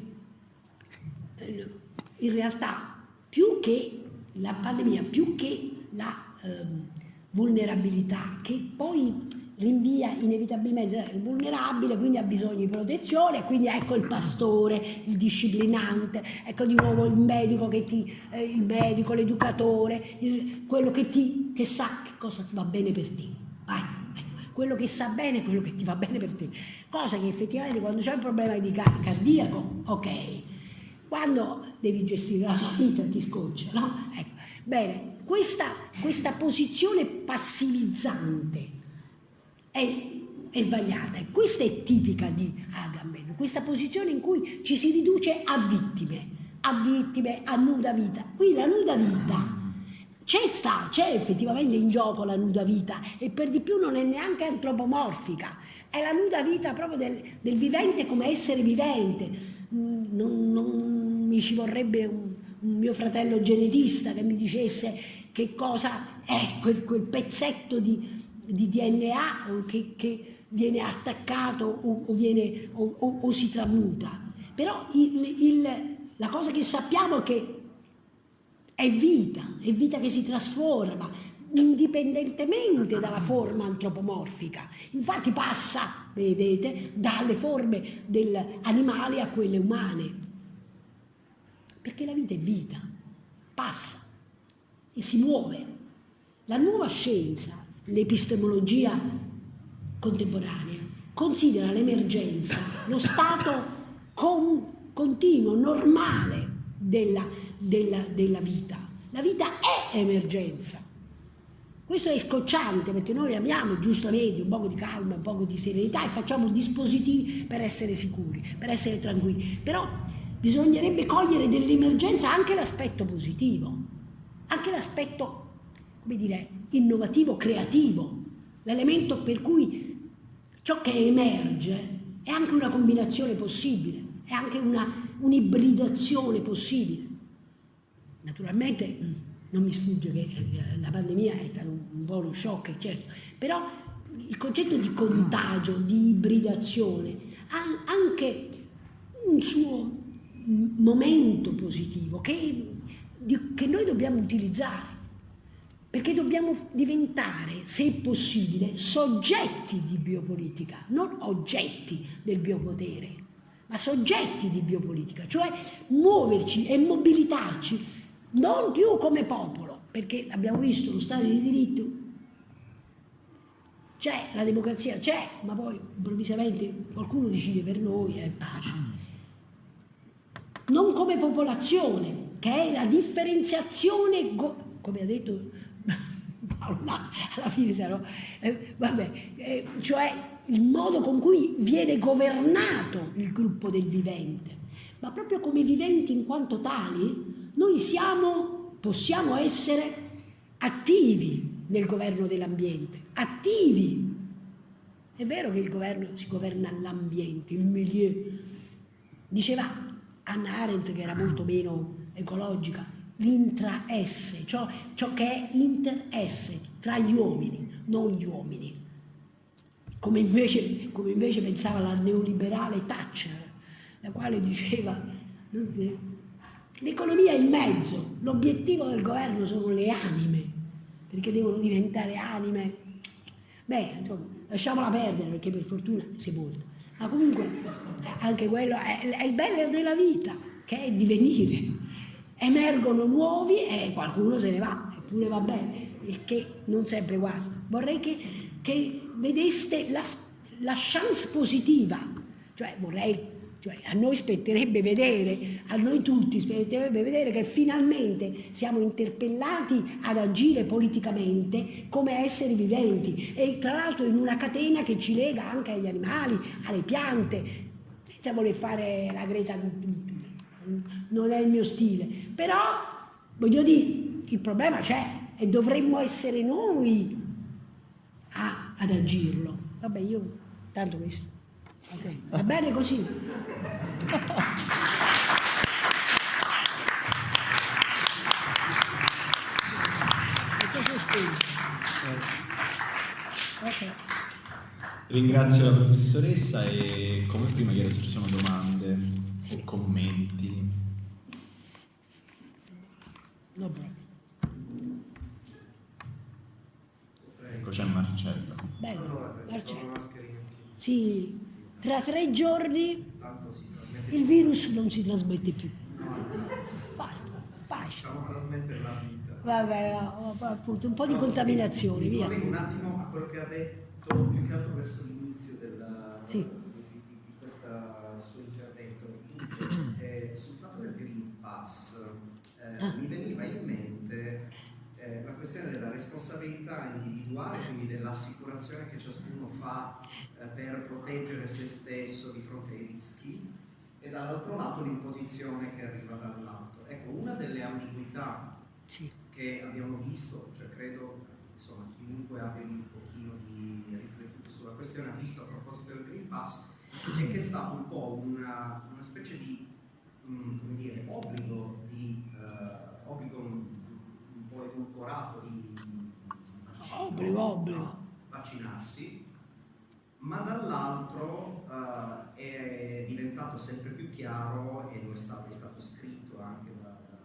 eh, in realtà, più che la pandemia, più che la eh, vulnerabilità, che poi rinvia inevitabilmente, è vulnerabile, quindi ha bisogno di protezione, quindi ecco il pastore, il disciplinante, ecco di nuovo il medico, eh, il l'educatore, quello che, ti, che sa che cosa va bene per te. Vai, quello che sa bene, quello che ti va bene per te. Cosa che effettivamente quando c'è un problema di cardiaco, ok, quando devi gestire la tua vita ti scoccia, no? Ecco. Bene, questa, questa posizione passivizzante è, è sbagliata e questa è tipica di Agamben, questa posizione in cui ci si riduce a vittime, a vittime, a nuda vita. Qui la nuda vita c'è sta, c'è effettivamente in gioco la nuda vita e per di più non è neanche antropomorfica, è la nuda vita proprio del, del vivente come essere vivente. Mm, non, non mi ci vorrebbe un, un, mio fratello genetista che mi dicesse che cosa è quel, quel pezzetto di, di DNA che, che viene attaccato o, o, viene, o, o si tramuta. Però il, il, la cosa che sappiamo è che è vita, è vita che si trasforma, indipendentemente dalla forma antropomorfica. Infatti passa, vedete, dalle forme animali a quelle umane. Perché la vita è vita, passa e si muove. La nuova scienza l'epistemologia contemporanea considera l'emergenza lo stato con, continuo, normale della, della, della vita. La vita è emergenza. Questo è scocciante perché noi amiamo giustamente un po' di calma, un po' di serenità e facciamo dispositivi per essere sicuri, per essere tranquilli. Però bisognerebbe cogliere dell'emergenza anche l'aspetto positivo, anche l'aspetto, come dire, innovativo, creativo, l'elemento per cui ciò che emerge è anche una combinazione possibile, è anche un'ibridazione possibile. Naturalmente non mi sfugge che eh, la pandemia è stato un po' shock, certo, però il concetto di contagio, di ibridazione, ha anche un suo momento positivo che, che noi dobbiamo utilizzare, perché dobbiamo diventare, se possibile, soggetti di biopolitica, non oggetti del biopotere, ma soggetti di biopolitica, cioè muoverci e mobilitarci non più come popolo, perché abbiamo visto lo Stato di diritto, c'è, la democrazia c'è, ma poi improvvisamente qualcuno decide per noi e pace. Non come popolazione, che è la differenziazione, come ha detto alla fine sarò, eh, vabbè, eh, cioè il modo con cui viene governato il gruppo del vivente, ma proprio come viventi in quanto tali, noi siamo, possiamo essere attivi nel governo dell'ambiente, attivi. È vero che il governo si governa l'ambiente, il milieu. Diceva Anna Arendt, che era molto meno ecologica, l'intra-esse, ciò, ciò che è inter-esse, tra gli uomini, non gli uomini. Come invece, come invece pensava la neoliberale Thatcher, la quale diceva L'economia è il mezzo, l'obiettivo del governo sono le anime, perché devono diventare anime. Beh, insomma, lasciamola perdere perché per fortuna si è molto. Ma comunque anche quello è, è il bello della vita, che è divenire. Emergono nuovi e qualcuno se ne va, eppure va bene, il che non sempre guasta. Vorrei che, che vedeste la, la chance positiva, cioè vorrei cioè, a noi spetterebbe vedere, a noi tutti spetterebbe vedere che finalmente siamo interpellati ad agire politicamente come esseri viventi e tra l'altro in una catena che ci lega anche agli animali, alle piante, senza voler fare la Greta, non è il mio stile, però voglio dire, il problema c'è e dovremmo essere noi a, ad agirlo. Vabbè, io tanto questo. Okay. Va bene così? Okay. Ringrazio la professoressa e come prima chiedo se ci sono domande. O commenti. No, proprio. Ecco c'è Marcello. Bello, Marcello. Sì, tra tre giorni il virus non si trasmette più. Basta, pace. Facciamo trasmettere la vita. Vabbè, appunto, un po' di contaminazione, via. Un attimo a quello che ha detto, più che altro verso l'inizio della, sì. di, di questo suo intervento. Eh, sul fatto del Green Pass eh, mi veniva in mente eh, la questione della responsabilità individuale, quindi dell'assicurazione che ciascuno fa eh, per proteggere se stesso di fronte ai rischi e dall'altro lato l'imposizione che arriva dall'alto. Ecco, una delle ambiguità sì. che abbiamo visto, cioè credo insomma, chiunque abbia un pochino di riflettuto sulla questione ha visto a proposito del Green Pass, è che è stato un po' una, una specie di um, dire, obbligo, di, obbligo po' edulcorato di, obbligo, obbligo. vaccinarsi, ma dall'altro uh, è diventato sempre più chiaro e lo è stato, è stato scritto anche da, da,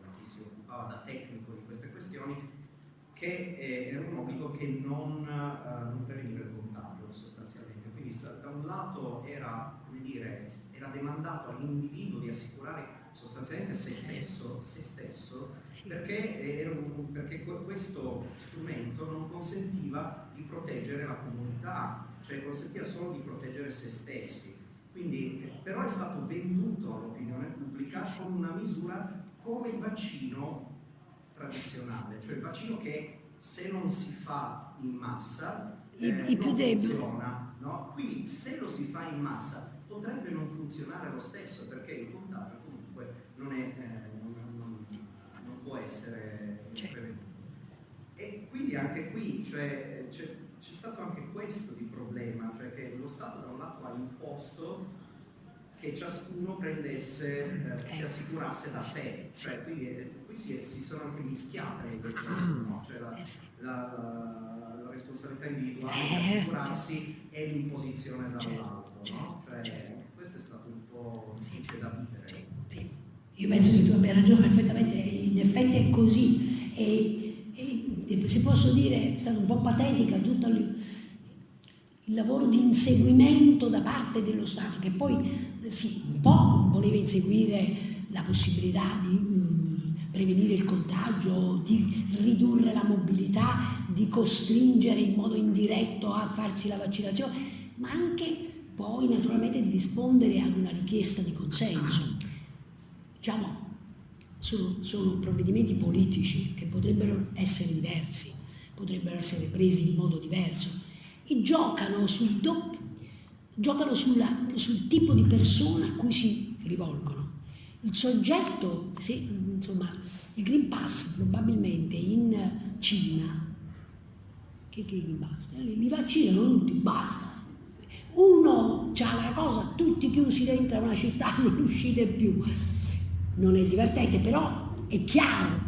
da, chi si occupava da tecnico di queste questioni che era un obbligo che non, uh, non preveniva il contagio sostanzialmente. Quindi da un lato era, dire, era demandato all'individuo di assicurare sostanzialmente se stesso, se stesso perché, un, perché, questo strumento non consentiva di proteggere la comunità, cioè consentiva solo di proteggere se stessi. Quindi, però è stato venduto all'opinione pubblica con una misura come il vaccino tradizionale, cioè il vaccino che se non si fa in massa I, eh, i non deboli. funziona. No? Qui se lo si fa in massa potrebbe non funzionare lo stesso perché il contagio comunque non, è, eh, non, non- non può essere prevenuto. E quindi anche qui cioè, c'è, c'è stato anche questo di problema, cioè che lo Stato da un lato ha imposto che ciascuno prendesse, eh, si Ecco. assicurasse da sé, cioè, quindi eh, qui si, si sono anche mischiate le cose, no? cioè la, Eh la, la- responsabilità individuale di Eh, assicurarsi e l'imposizione dall'alto, Certo, no? Cioè, certo. questo è stato un po' difficile da vivere. Io penso che tu abbia ragione perfettamente, in effetti è così. E, e se posso dire, è stata un po' patetica tutto il, lavoro di inseguimento da parte dello Stato, che poi eh, sì, un po' voleva inseguire la possibilità di mh, prevenire il contagio, di ridurre la mobilità, di costringere in modo indiretto a farsi la vaccinazione, ma anche poi naturalmente di rispondere ad una richiesta di consenso. Diciamo, sono, sono provvedimenti politici che potrebbero essere diversi, potrebbero essere presi in modo diverso e giocano sul, doppio, giocano sulla- sul tipo di persona a cui si rivolgono. Il soggetto, se, insomma, il Green Pass probabilmente in Cina, che, che Green Pass? Li, li vaccinano tutti, basta. Uno ha la cosa, tutti chiusi dentro una città, (laughs) non uscite più. Non è divertente, però è chiaro,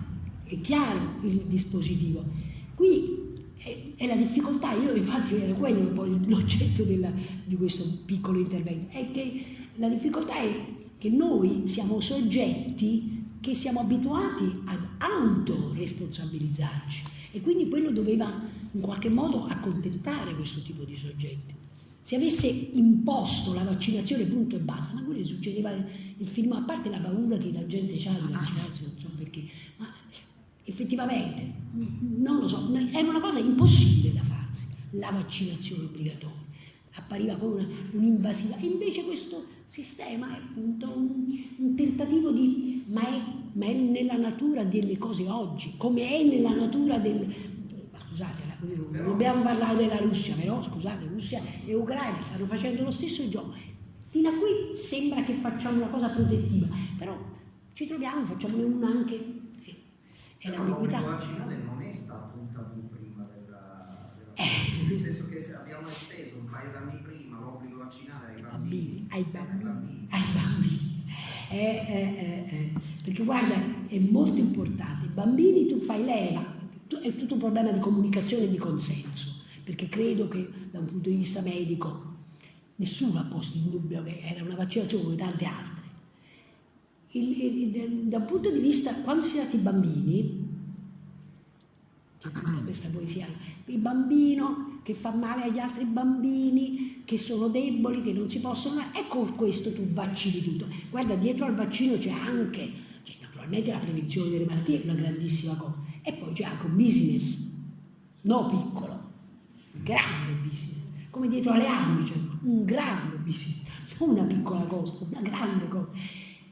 è chiaro il dispositivo. Qui è, è la difficoltà, io infatti era quello poi l'oggetto della- di questo piccolo intervento, è che la difficoltà è che noi siamo soggetti che siamo abituati ad autoresponsabilizzarci e quindi quello doveva in qualche modo accontentare questo tipo di soggetti. Se avesse imposto la vaccinazione punto e basta, ma quello succedeva il film, a parte la paura che la gente ha di vaccinarsi, non so perché, ma effettivamente, non lo so, è una cosa impossibile da farsi, la vaccinazione obbligatoria. Appariva come un'invasiva, e invece questo sistema è appunto un, un tentativo di, ma è, ma è nella natura delle cose oggi, come è nella natura del, scusate, non dobbiamo parlare della Russia, però scusate, Russia e Ucraina stanno facendo lo stesso gioco. Fino a qui sembra che facciamo una cosa protettiva, però ci troviamo, facciamone una anche, eh, è Però l'ambiguità. vaccinale non è stato un tabù prima della, della Eh. nel senso che se abbiamo esteso un paio d'anni prima l'obbligo vaccinale ai bambini, bambini, ai bambini, ai bambini. Eh, eh, eh. Perché guarda, è molto importante, i bambini tu fai leva, è tutto un problema di comunicazione e di consenso, perché credo che da un punto di vista medico nessuno ha posto in dubbio che era una vaccinazione come tante altre. Il- il- il- da un punto di vista, quando si tratta di bambini, c'è tutta questa poesia, il bambino che fa male agli altri bambini, che sono deboli, che non si possono... E con questo tu vaccini tutto. Guarda, dietro al vaccino c'è anche, c'è naturalmente la prevenzione delle malattie, è una grandissima cosa, e poi c'è anche un business, no piccolo, grande business, come dietro alle armi c'è un grande business, non una piccola cosa, una grande cosa.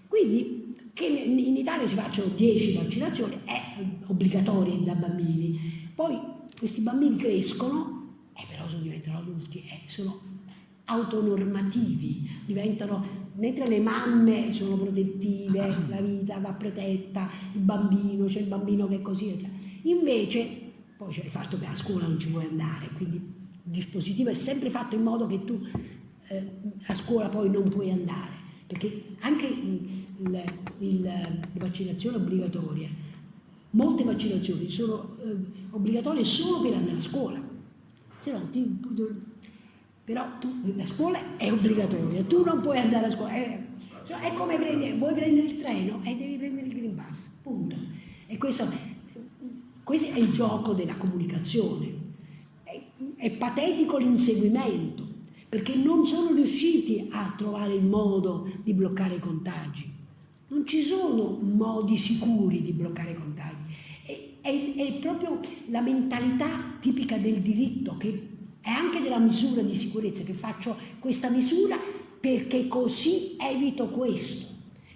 Quindi che in Italia si facciano 10 vaccinazioni è obbligatorie da bambini, poi questi bambini crescono, e però sono- diventano adulti, e sono autonormativi, diventano, mentre le mamme sono protettive, (clears throat) la vita va protetta, il bambino, c'è il bambino che è così, eccetera. invece poi c'è il fatto che a scuola non ci puoi andare, quindi il dispositivo è sempre fatto in modo che tu eh, a scuola poi non puoi andare, perché anche il- il- le vaccinazioni obbligatorie, molte vaccinazioni sono eh, obbligatorie solo per andare a scuola, se no ti, però tu, la scuola è obbligatoria, tu non puoi andare a scuola, è, cioè, è come prendere, vuoi prendere il treno e devi prendere il Green Pass, punto. E questo, questo è il gioco della comunicazione. È, è patetico l'inseguimento, perché non sono riusciti a trovare il modo di bloccare i contagi. Non ci sono modi sicuri di bloccare i contagi. È, è- è proprio la mentalità tipica del diritto, che è anche della misura di sicurezza, che faccio questa misura perché così evito questo,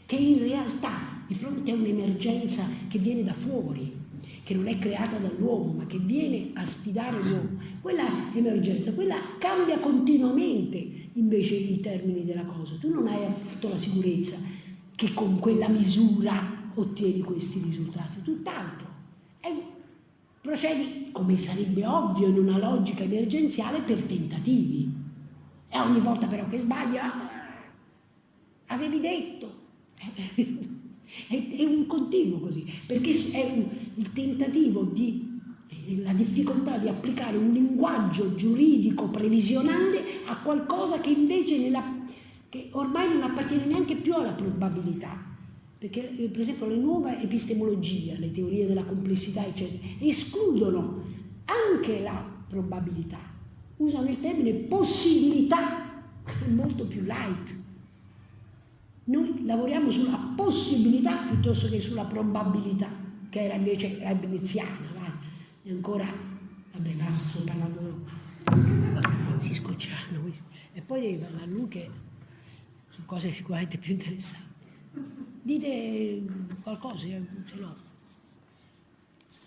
che in realtà di fronte a un'emergenza che viene da fuori, che non è creata dall'uomo, ma che viene a sfidare l'uomo, quella emergenza, quella cambia continuamente invece i termini della cosa. Tu non hai affatto la sicurezza che con quella misura ottieni questi risultati, tutt'altro. Procedi, come sarebbe ovvio in una logica emergenziale, per tentativi. E ogni volta però che sbaglia, avevi detto. (laughs) È, un continuo così, perché è il tentativo di la difficoltà di applicare un linguaggio giuridico previsionale a qualcosa che invece nella, che ormai non appartiene neanche più alla probabilità. Perché eh, per esempio le nuove epistemologie, le teorie della complessità, eccetera, escludono anche la probabilità, usano il termine possibilità, (laughs) molto più light. Noi lavoriamo sulla possibilità piuttosto che sulla probabilità, che era invece leibniziana, vai. E ancora, vabbè, basta, sto parlando si scocceranno questi. E poi devi parlare a lui che su cose sicuramente più interessanti. Dite qualcosa, ce l'ho.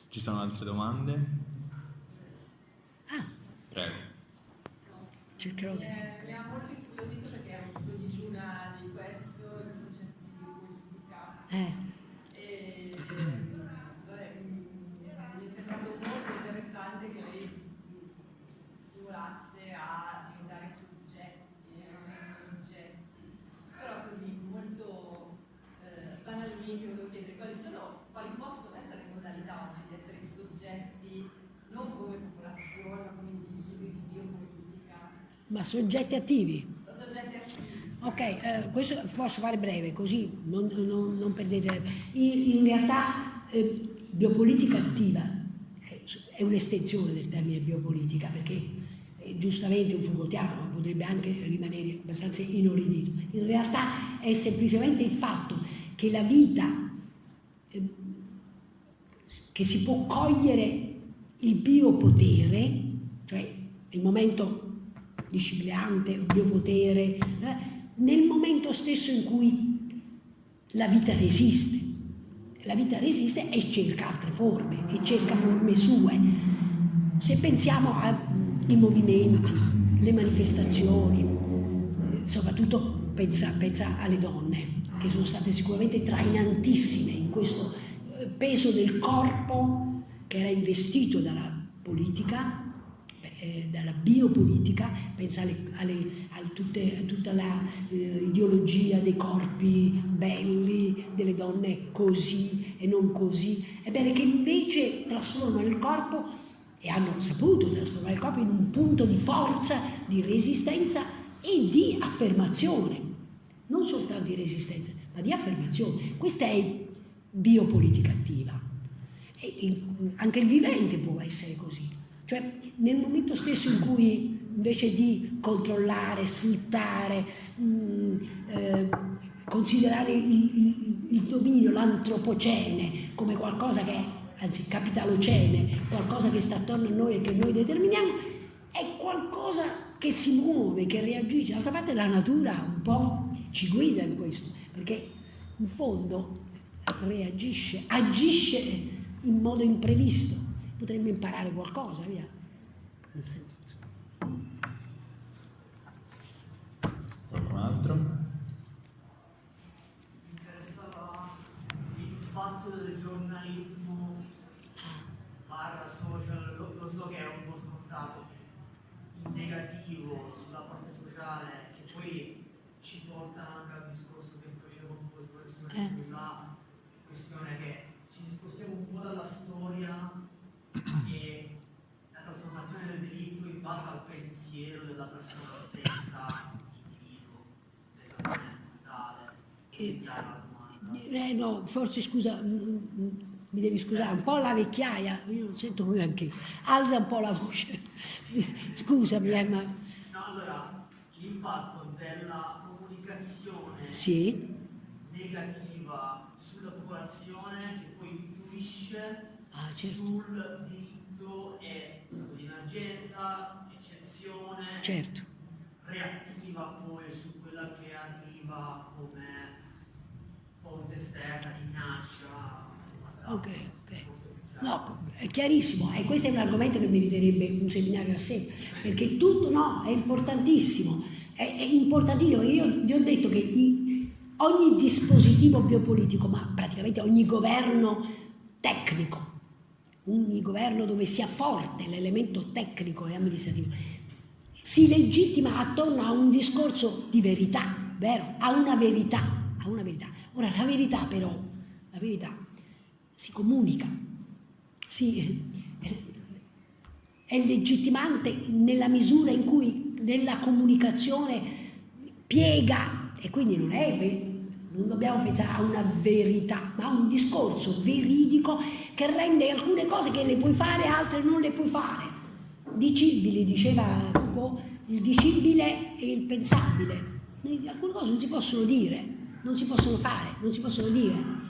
Ci sono altre domande? Ah. Prego. Cercherò di... Eh, mi ha molto incuriosito perché è un po' digiuna di questo eh. E, vabbè, mi è sembrato molto interessante che lei stimolasse a diventare soggetti e non oggetti, però così molto eh, banalmente volevo chiedere quali, sono, quali possono essere le modalità oggi di essere soggetti non come popolazione ma come individui di biopolitica. Ma soggetti attivi? Ok, eh, questo posso fare breve, così non, non, non perdete. In, in realtà eh, biopolitica attiva è un'estensione del termine biopolitica, perché eh, giustamente un Foucaultiano ma potrebbe anche rimanere abbastanza inorridito. In realtà è semplicemente il fatto che la vita, eh, che si può cogliere il biopotere, cioè il momento disciplinante, il biopotere, eh, nel momento stesso in cui la vita resiste. La vita resiste e cerca altre forme, e cerca forme sue. Se pensiamo ai movimenti, le manifestazioni, soprattutto pensa, pensa alle donne, che sono state sicuramente trainantissime in questo eh, peso del corpo che era investito dalla politica eh, dalla biopolitica, pensa alle, alle, a, tutte, a, tutta l'ideologia eh, dei corpi belli, delle donne così e non così, ebbene che invece trasformano il corpo e hanno saputo trasformare il corpo in un punto di forza, di resistenza e di affermazione, non soltanto di resistenza, ma di affermazione. Questa è biopolitica attiva. E anche il vivente può essere così. Cioè nel momento stesso in cui invece di controllare, sfruttare, mh, mm, eh, considerare il, il, il dominio, l'antropocene come qualcosa che è, anzi capitalocene, qualcosa che sta attorno a noi e che noi determiniamo, è qualcosa che si muove, che reagisce. D'altra parte la natura un po' ci guida in questo, perché in fondo reagisce, agisce in modo imprevisto potremmo imparare qualcosa, via. Qualcun altro? Mi interessava l'impatto del giornalismo barra social, lo, lo so che è un po' scontato, in negativo sulla parte sociale, che poi ci porta anche al discorso che facevo un po' di professore eh. sulla questione che ci spostiamo un po' dalla storia trasformazione del delitto in base al pensiero della persona stessa, individuo, esattamente eh, no, forse scusa, mm, mm, mi devi scusare, un po' la vecchiaia, io non sento come anche, alza un po' la voce, (laughs) scusami eh, ma... No, allora, l'impatto della comunicazione sì. negativa sulla popolazione che poi influisce ah, certo. sul diritto e emergenza, eccezione, certo. reattiva poi su quella che arriva come fonte esterna, minaccia, Ok, ok. No, è chiarissimo, e questo è un argomento che meriterebbe un seminario a sé, perché tutto, no, è importantissimo, è, è importantissimo, io vi ho detto che i, ogni dispositivo biopolitico, ma praticamente ogni governo tecnico, ogni governo dove sia forte l'elemento tecnico e amministrativo, si legittima attorno a un discorso di verità, vero? A una verità, a una verità. Ora, la verità però, la verità si comunica, si, è legittimante nella misura in cui nella comunicazione piega, e quindi non è non dobbiamo pensare a una verità, ma a un discorso veridico che rende alcune cose che le puoi fare, altre non le puoi fare. Dicibili, diceva Foucault, il dicibile e il pensabile. Alcune cose non si possono dire, non si possono fare, non si possono dire.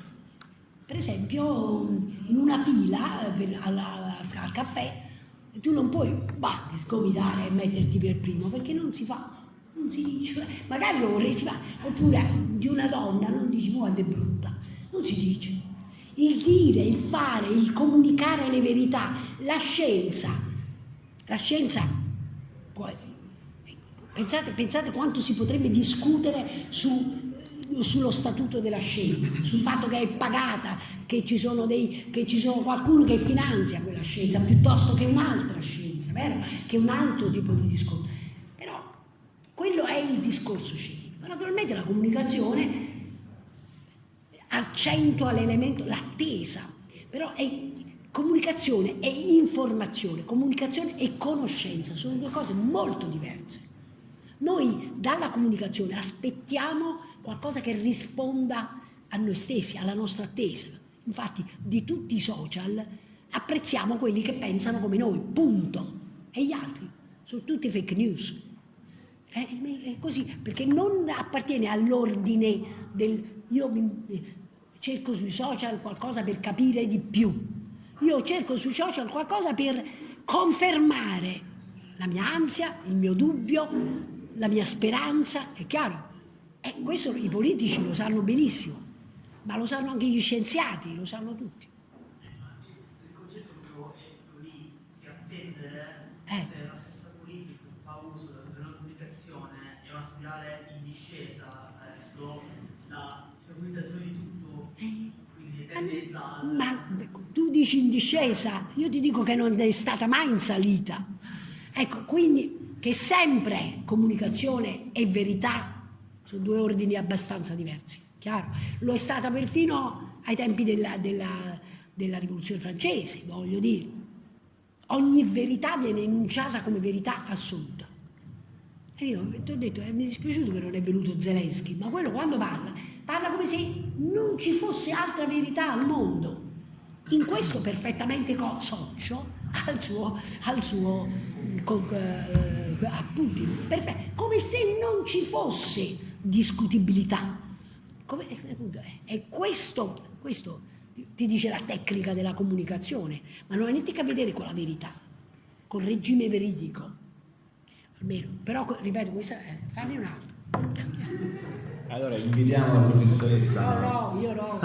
Per esempio, in una fila per, alla, al caffè, tu non puoi bah, sgomitare e metterti per primo, perché non si fa non si dice, magari lo vorresti fare, oppure di una donna non dici quanto è brutta, non si dice. Il dire, il fare, il comunicare le verità, la scienza, la scienza, pensate, pensate quanto si potrebbe discutere su, sullo statuto della scienza, sul fatto che è pagata, che ci, sono dei, che ci sono qualcuno che finanzia quella scienza piuttosto che un'altra scienza, vero? Che un altro tipo di discorso. Quello è il discorso scientifico. Naturalmente la comunicazione accentua l'elemento, l'attesa, però è comunicazione e informazione, comunicazione e conoscenza, sono due cose molto diverse. Noi dalla comunicazione aspettiamo qualcosa che risponda a noi stessi, alla nostra attesa. Infatti di tutti i social apprezziamo quelli che pensano come noi, punto. E gli altri sono tutti fake news. È così, perché non appartiene all'ordine del io mi, cerco sui social qualcosa per capire di più. Io cerco sui social qualcosa per confermare la mia ansia, il mio dubbio, la mia speranza, è chiaro? E questo i politici lo sanno benissimo, ma lo sanno anche gli scienziati, lo sanno tutti. Il concetto è lì, attendere eh. se la stessa politica fa uso una spirale in discesa verso la securitizzazione di tutto, eh. quindi tendenza al... Ma tu dici in discesa, io ti dico che non è stata mai in salita. Ecco, quindi che sempre comunicazione e verità sono due ordini abbastanza diversi, chiaro? Lo è stata perfino ai tempi della, della, della rivoluzione francese, voglio dire. Ogni verità viene enunciata come verità assoluta. E io ti ho detto, eh, mi è dispiaciuto che non è venuto Zelensky, ma quello quando parla, parla come se non ci fosse altra verità al mondo. In questo perfettamente socio (laughs) al suo, al suo con, eh, a Putin, Perfetto. come se non ci fosse discutibilità. Come, (laughs) e questo, questo ti dice la tecnica della comunicazione, ma non ha niente a che vedere con la verità, col regime veridico almeno. Però, ripeto, questa, eh, fanne un altro. Allora invitiamo la professoressa. No, no, io no.